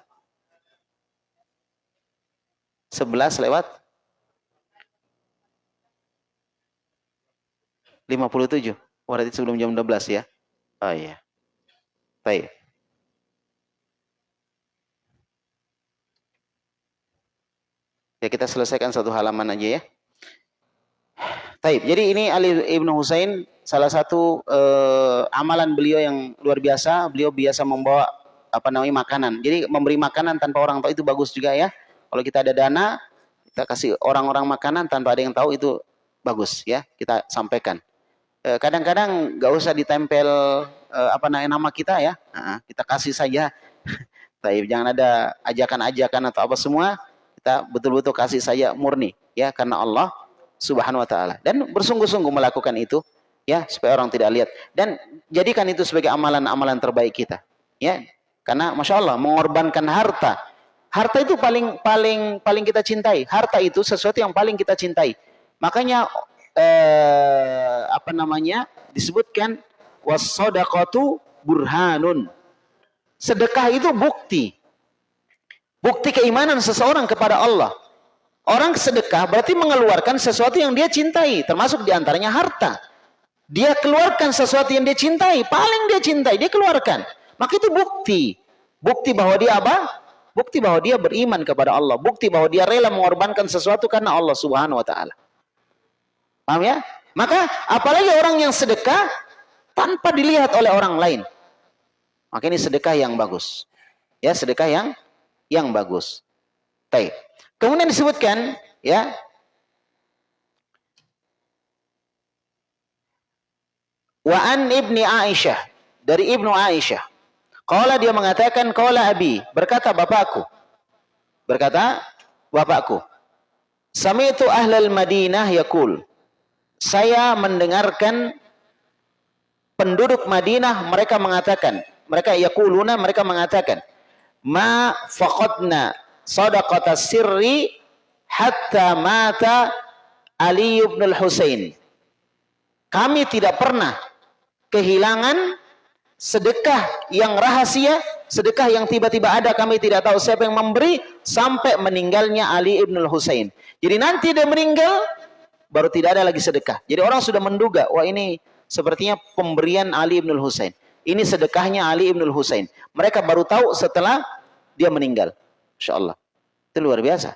S2: 11 lewat 57 berarti sebelum jam 12 ya oh iya baik ya kita selesaikan satu halaman aja ya Taib. Jadi ini Ali Ibnu Husain salah satu uh, amalan beliau yang luar biasa. Beliau biasa membawa apa namanya makanan. Jadi memberi makanan tanpa orang tahu itu bagus juga ya. Kalau kita ada dana, kita kasih orang-orang makanan tanpa ada yang tahu itu bagus ya. Kita sampaikan. Eh, kadang-kadang nggak usah ditempel eh, apa namanya nama kita ya. Nah, kita kasih saja. Tapi jangan ada ajakan-ajakan atau apa semua. Kita betul-betul kasih saja murni ya karena Allah Subhanahu wa taala. Dan bersungguh-sungguh melakukan itu ya supaya orang tidak lihat dan jadikan itu sebagai amalan-amalan terbaik kita. Ya, karena masya Allah mengorbankan harta. Harta itu paling paling paling kita cintai. Harta itu sesuatu yang paling kita cintai. Makanya eh, apa namanya disebutkan wasodakatu burhanun. Sedekah itu bukti. Bukti keimanan seseorang kepada Allah. Orang sedekah berarti mengeluarkan sesuatu yang dia cintai, termasuk di antaranya harta. Dia keluarkan sesuatu yang dia cintai, paling dia cintai, dia keluarkan. Maka itu bukti. Bukti bahwa dia apa? Bukti bahwa dia beriman kepada Allah. Bukti bahwa dia rela mengorbankan sesuatu karena Allah subhanahu wa ta'ala. Paham ya? Maka apalagi orang yang sedekah tanpa dilihat oleh orang lain. Maka ini sedekah yang bagus. Ya, sedekah yang yang bagus. Baik. Kemudian disebutkan ya Wa an ibni Aisyah dari ibnu Aisyah. Qala dia mengatakan qala abi berkata bapakku. Berkata bapakku. Sami'tu ahlal Madinah yakul. Saya mendengarkan penduduk Madinah mereka mengatakan, mereka yakuluna mereka mengatakan, ma faqadna sadaqata sirri hatta mata Ali ibn al-Husain. Kami tidak pernah kehilangan sedekah yang rahasia, sedekah yang tiba-tiba ada kami tidak tahu siapa yang memberi sampai meninggalnya Ali ibn Husain. Jadi nanti dia meninggal baru tidak ada lagi sedekah. Jadi orang sudah menduga, wah ini sepertinya pemberian Ali ibn Husain. Ini sedekahnya Ali ibn Husain. Mereka baru tahu setelah dia meninggal. Insya Allah. Itu luar biasa.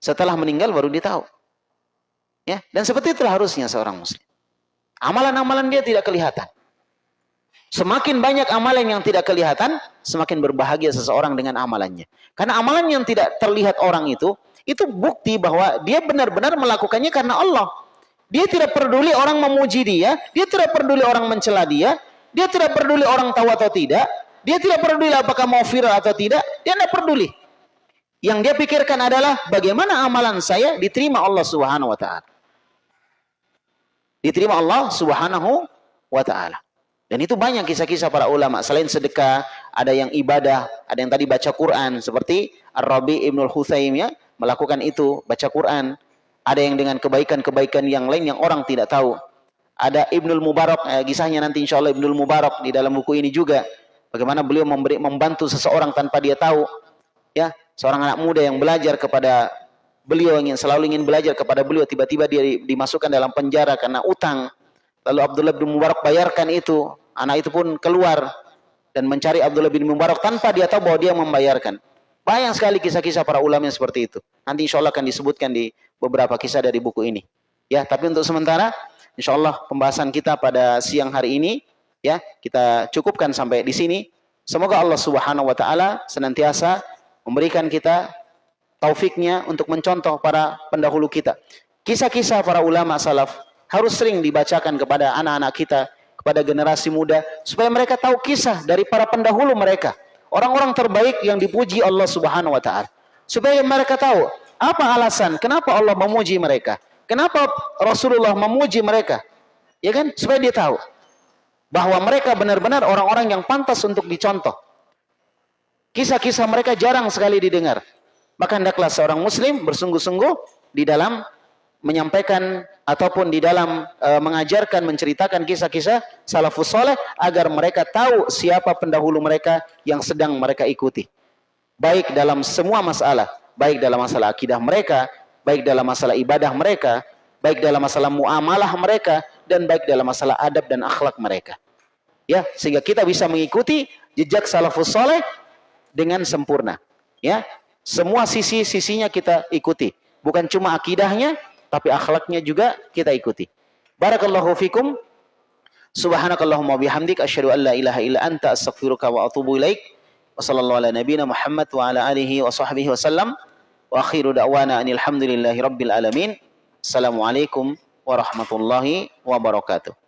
S2: Setelah meninggal baru dia tahu. Ya, dan seperti itulah harusnya seorang muslim. Amalan-amalan dia tidak kelihatan. Semakin banyak amalan yang tidak kelihatan, semakin berbahagia seseorang dengan amalannya. Karena amalan yang tidak terlihat orang itu, itu bukti bahwa dia benar-benar melakukannya karena Allah. Dia tidak peduli orang memuji dia, dia tidak peduli orang mencela dia, dia tidak peduli orang tahu atau tidak, dia tidak peduli apakah mau viral atau tidak, dia tidak peduli. Yang dia pikirkan adalah bagaimana amalan saya diterima Allah Subhanahu wa taala. Diterima Allah Subhanahu wa taala. Dan itu banyak kisah-kisah para ulama. Selain sedekah, ada yang ibadah, ada yang tadi baca Quran. Seperti Ar-Rabi Ibnul Huthaim ya, melakukan itu, baca Quran. Ada yang dengan kebaikan-kebaikan yang lain yang orang tidak tahu. Ada Ibnul Mubarak, eh, kisahnya nanti insya Allah Ibnul Mubarak di dalam buku ini juga. Bagaimana beliau memberi, membantu seseorang tanpa dia tahu. Ya, seorang anak muda yang belajar kepada beliau ingin selalu ingin belajar kepada beliau tiba-tiba dia dimasukkan dalam penjara karena utang Lalu Abdullah bin Mubarak bayarkan itu. Anak itu pun keluar dan mencari Abdullah bin Mubarak tanpa dia tahu bahwa dia membayarkan. Banyak sekali kisah-kisah para ulama yang seperti itu. Nanti insya Allah akan disebutkan di beberapa kisah dari buku ini. Ya, tapi untuk sementara, insya Allah pembahasan kita pada siang hari ini, ya kita cukupkan sampai di sini. Semoga Allah Subhanahu Wa Taala senantiasa memberikan kita taufiknya untuk mencontoh para pendahulu kita. Kisah-kisah para ulama salaf harus sering dibacakan kepada anak-anak kita, kepada generasi muda, supaya mereka tahu kisah dari para pendahulu mereka. Orang-orang terbaik yang dipuji Allah subhanahu wa ta'ala. Supaya mereka tahu, apa alasan, kenapa Allah memuji mereka. Kenapa Rasulullah memuji mereka. Ya kan? Supaya dia tahu. Bahwa mereka benar-benar orang-orang yang pantas untuk dicontoh. Kisah-kisah mereka jarang sekali didengar. Maka hendaklah seorang muslim bersungguh-sungguh di dalam menyampaikan ataupun di dalam e, mengajarkan menceritakan kisah-kisah salafus soleh agar mereka tahu siapa pendahulu mereka yang sedang mereka ikuti baik dalam semua masalah baik dalam masalah akidah mereka baik dalam masalah ibadah mereka baik dalam masalah muamalah mereka dan baik dalam masalah adab dan akhlak mereka ya sehingga kita bisa mengikuti jejak salafus soleh dengan sempurna ya semua sisi-sisinya kita ikuti bukan cuma akidahnya tapi akhlaknya juga kita ikuti. Barakallahu fikum. Subhanakallahumma bihamdik asyhadu an la ilaha illa anta astaghfiruka wa atubu ilaik. Wa sallallahu ala nabiyyina Muhammad wa ala alihi wa sahbihi wasallam. Wa akhiru da'wana anil hamdulillahi rabbil alamin. Assalamualaikum warahmatullahi wabarakatuh.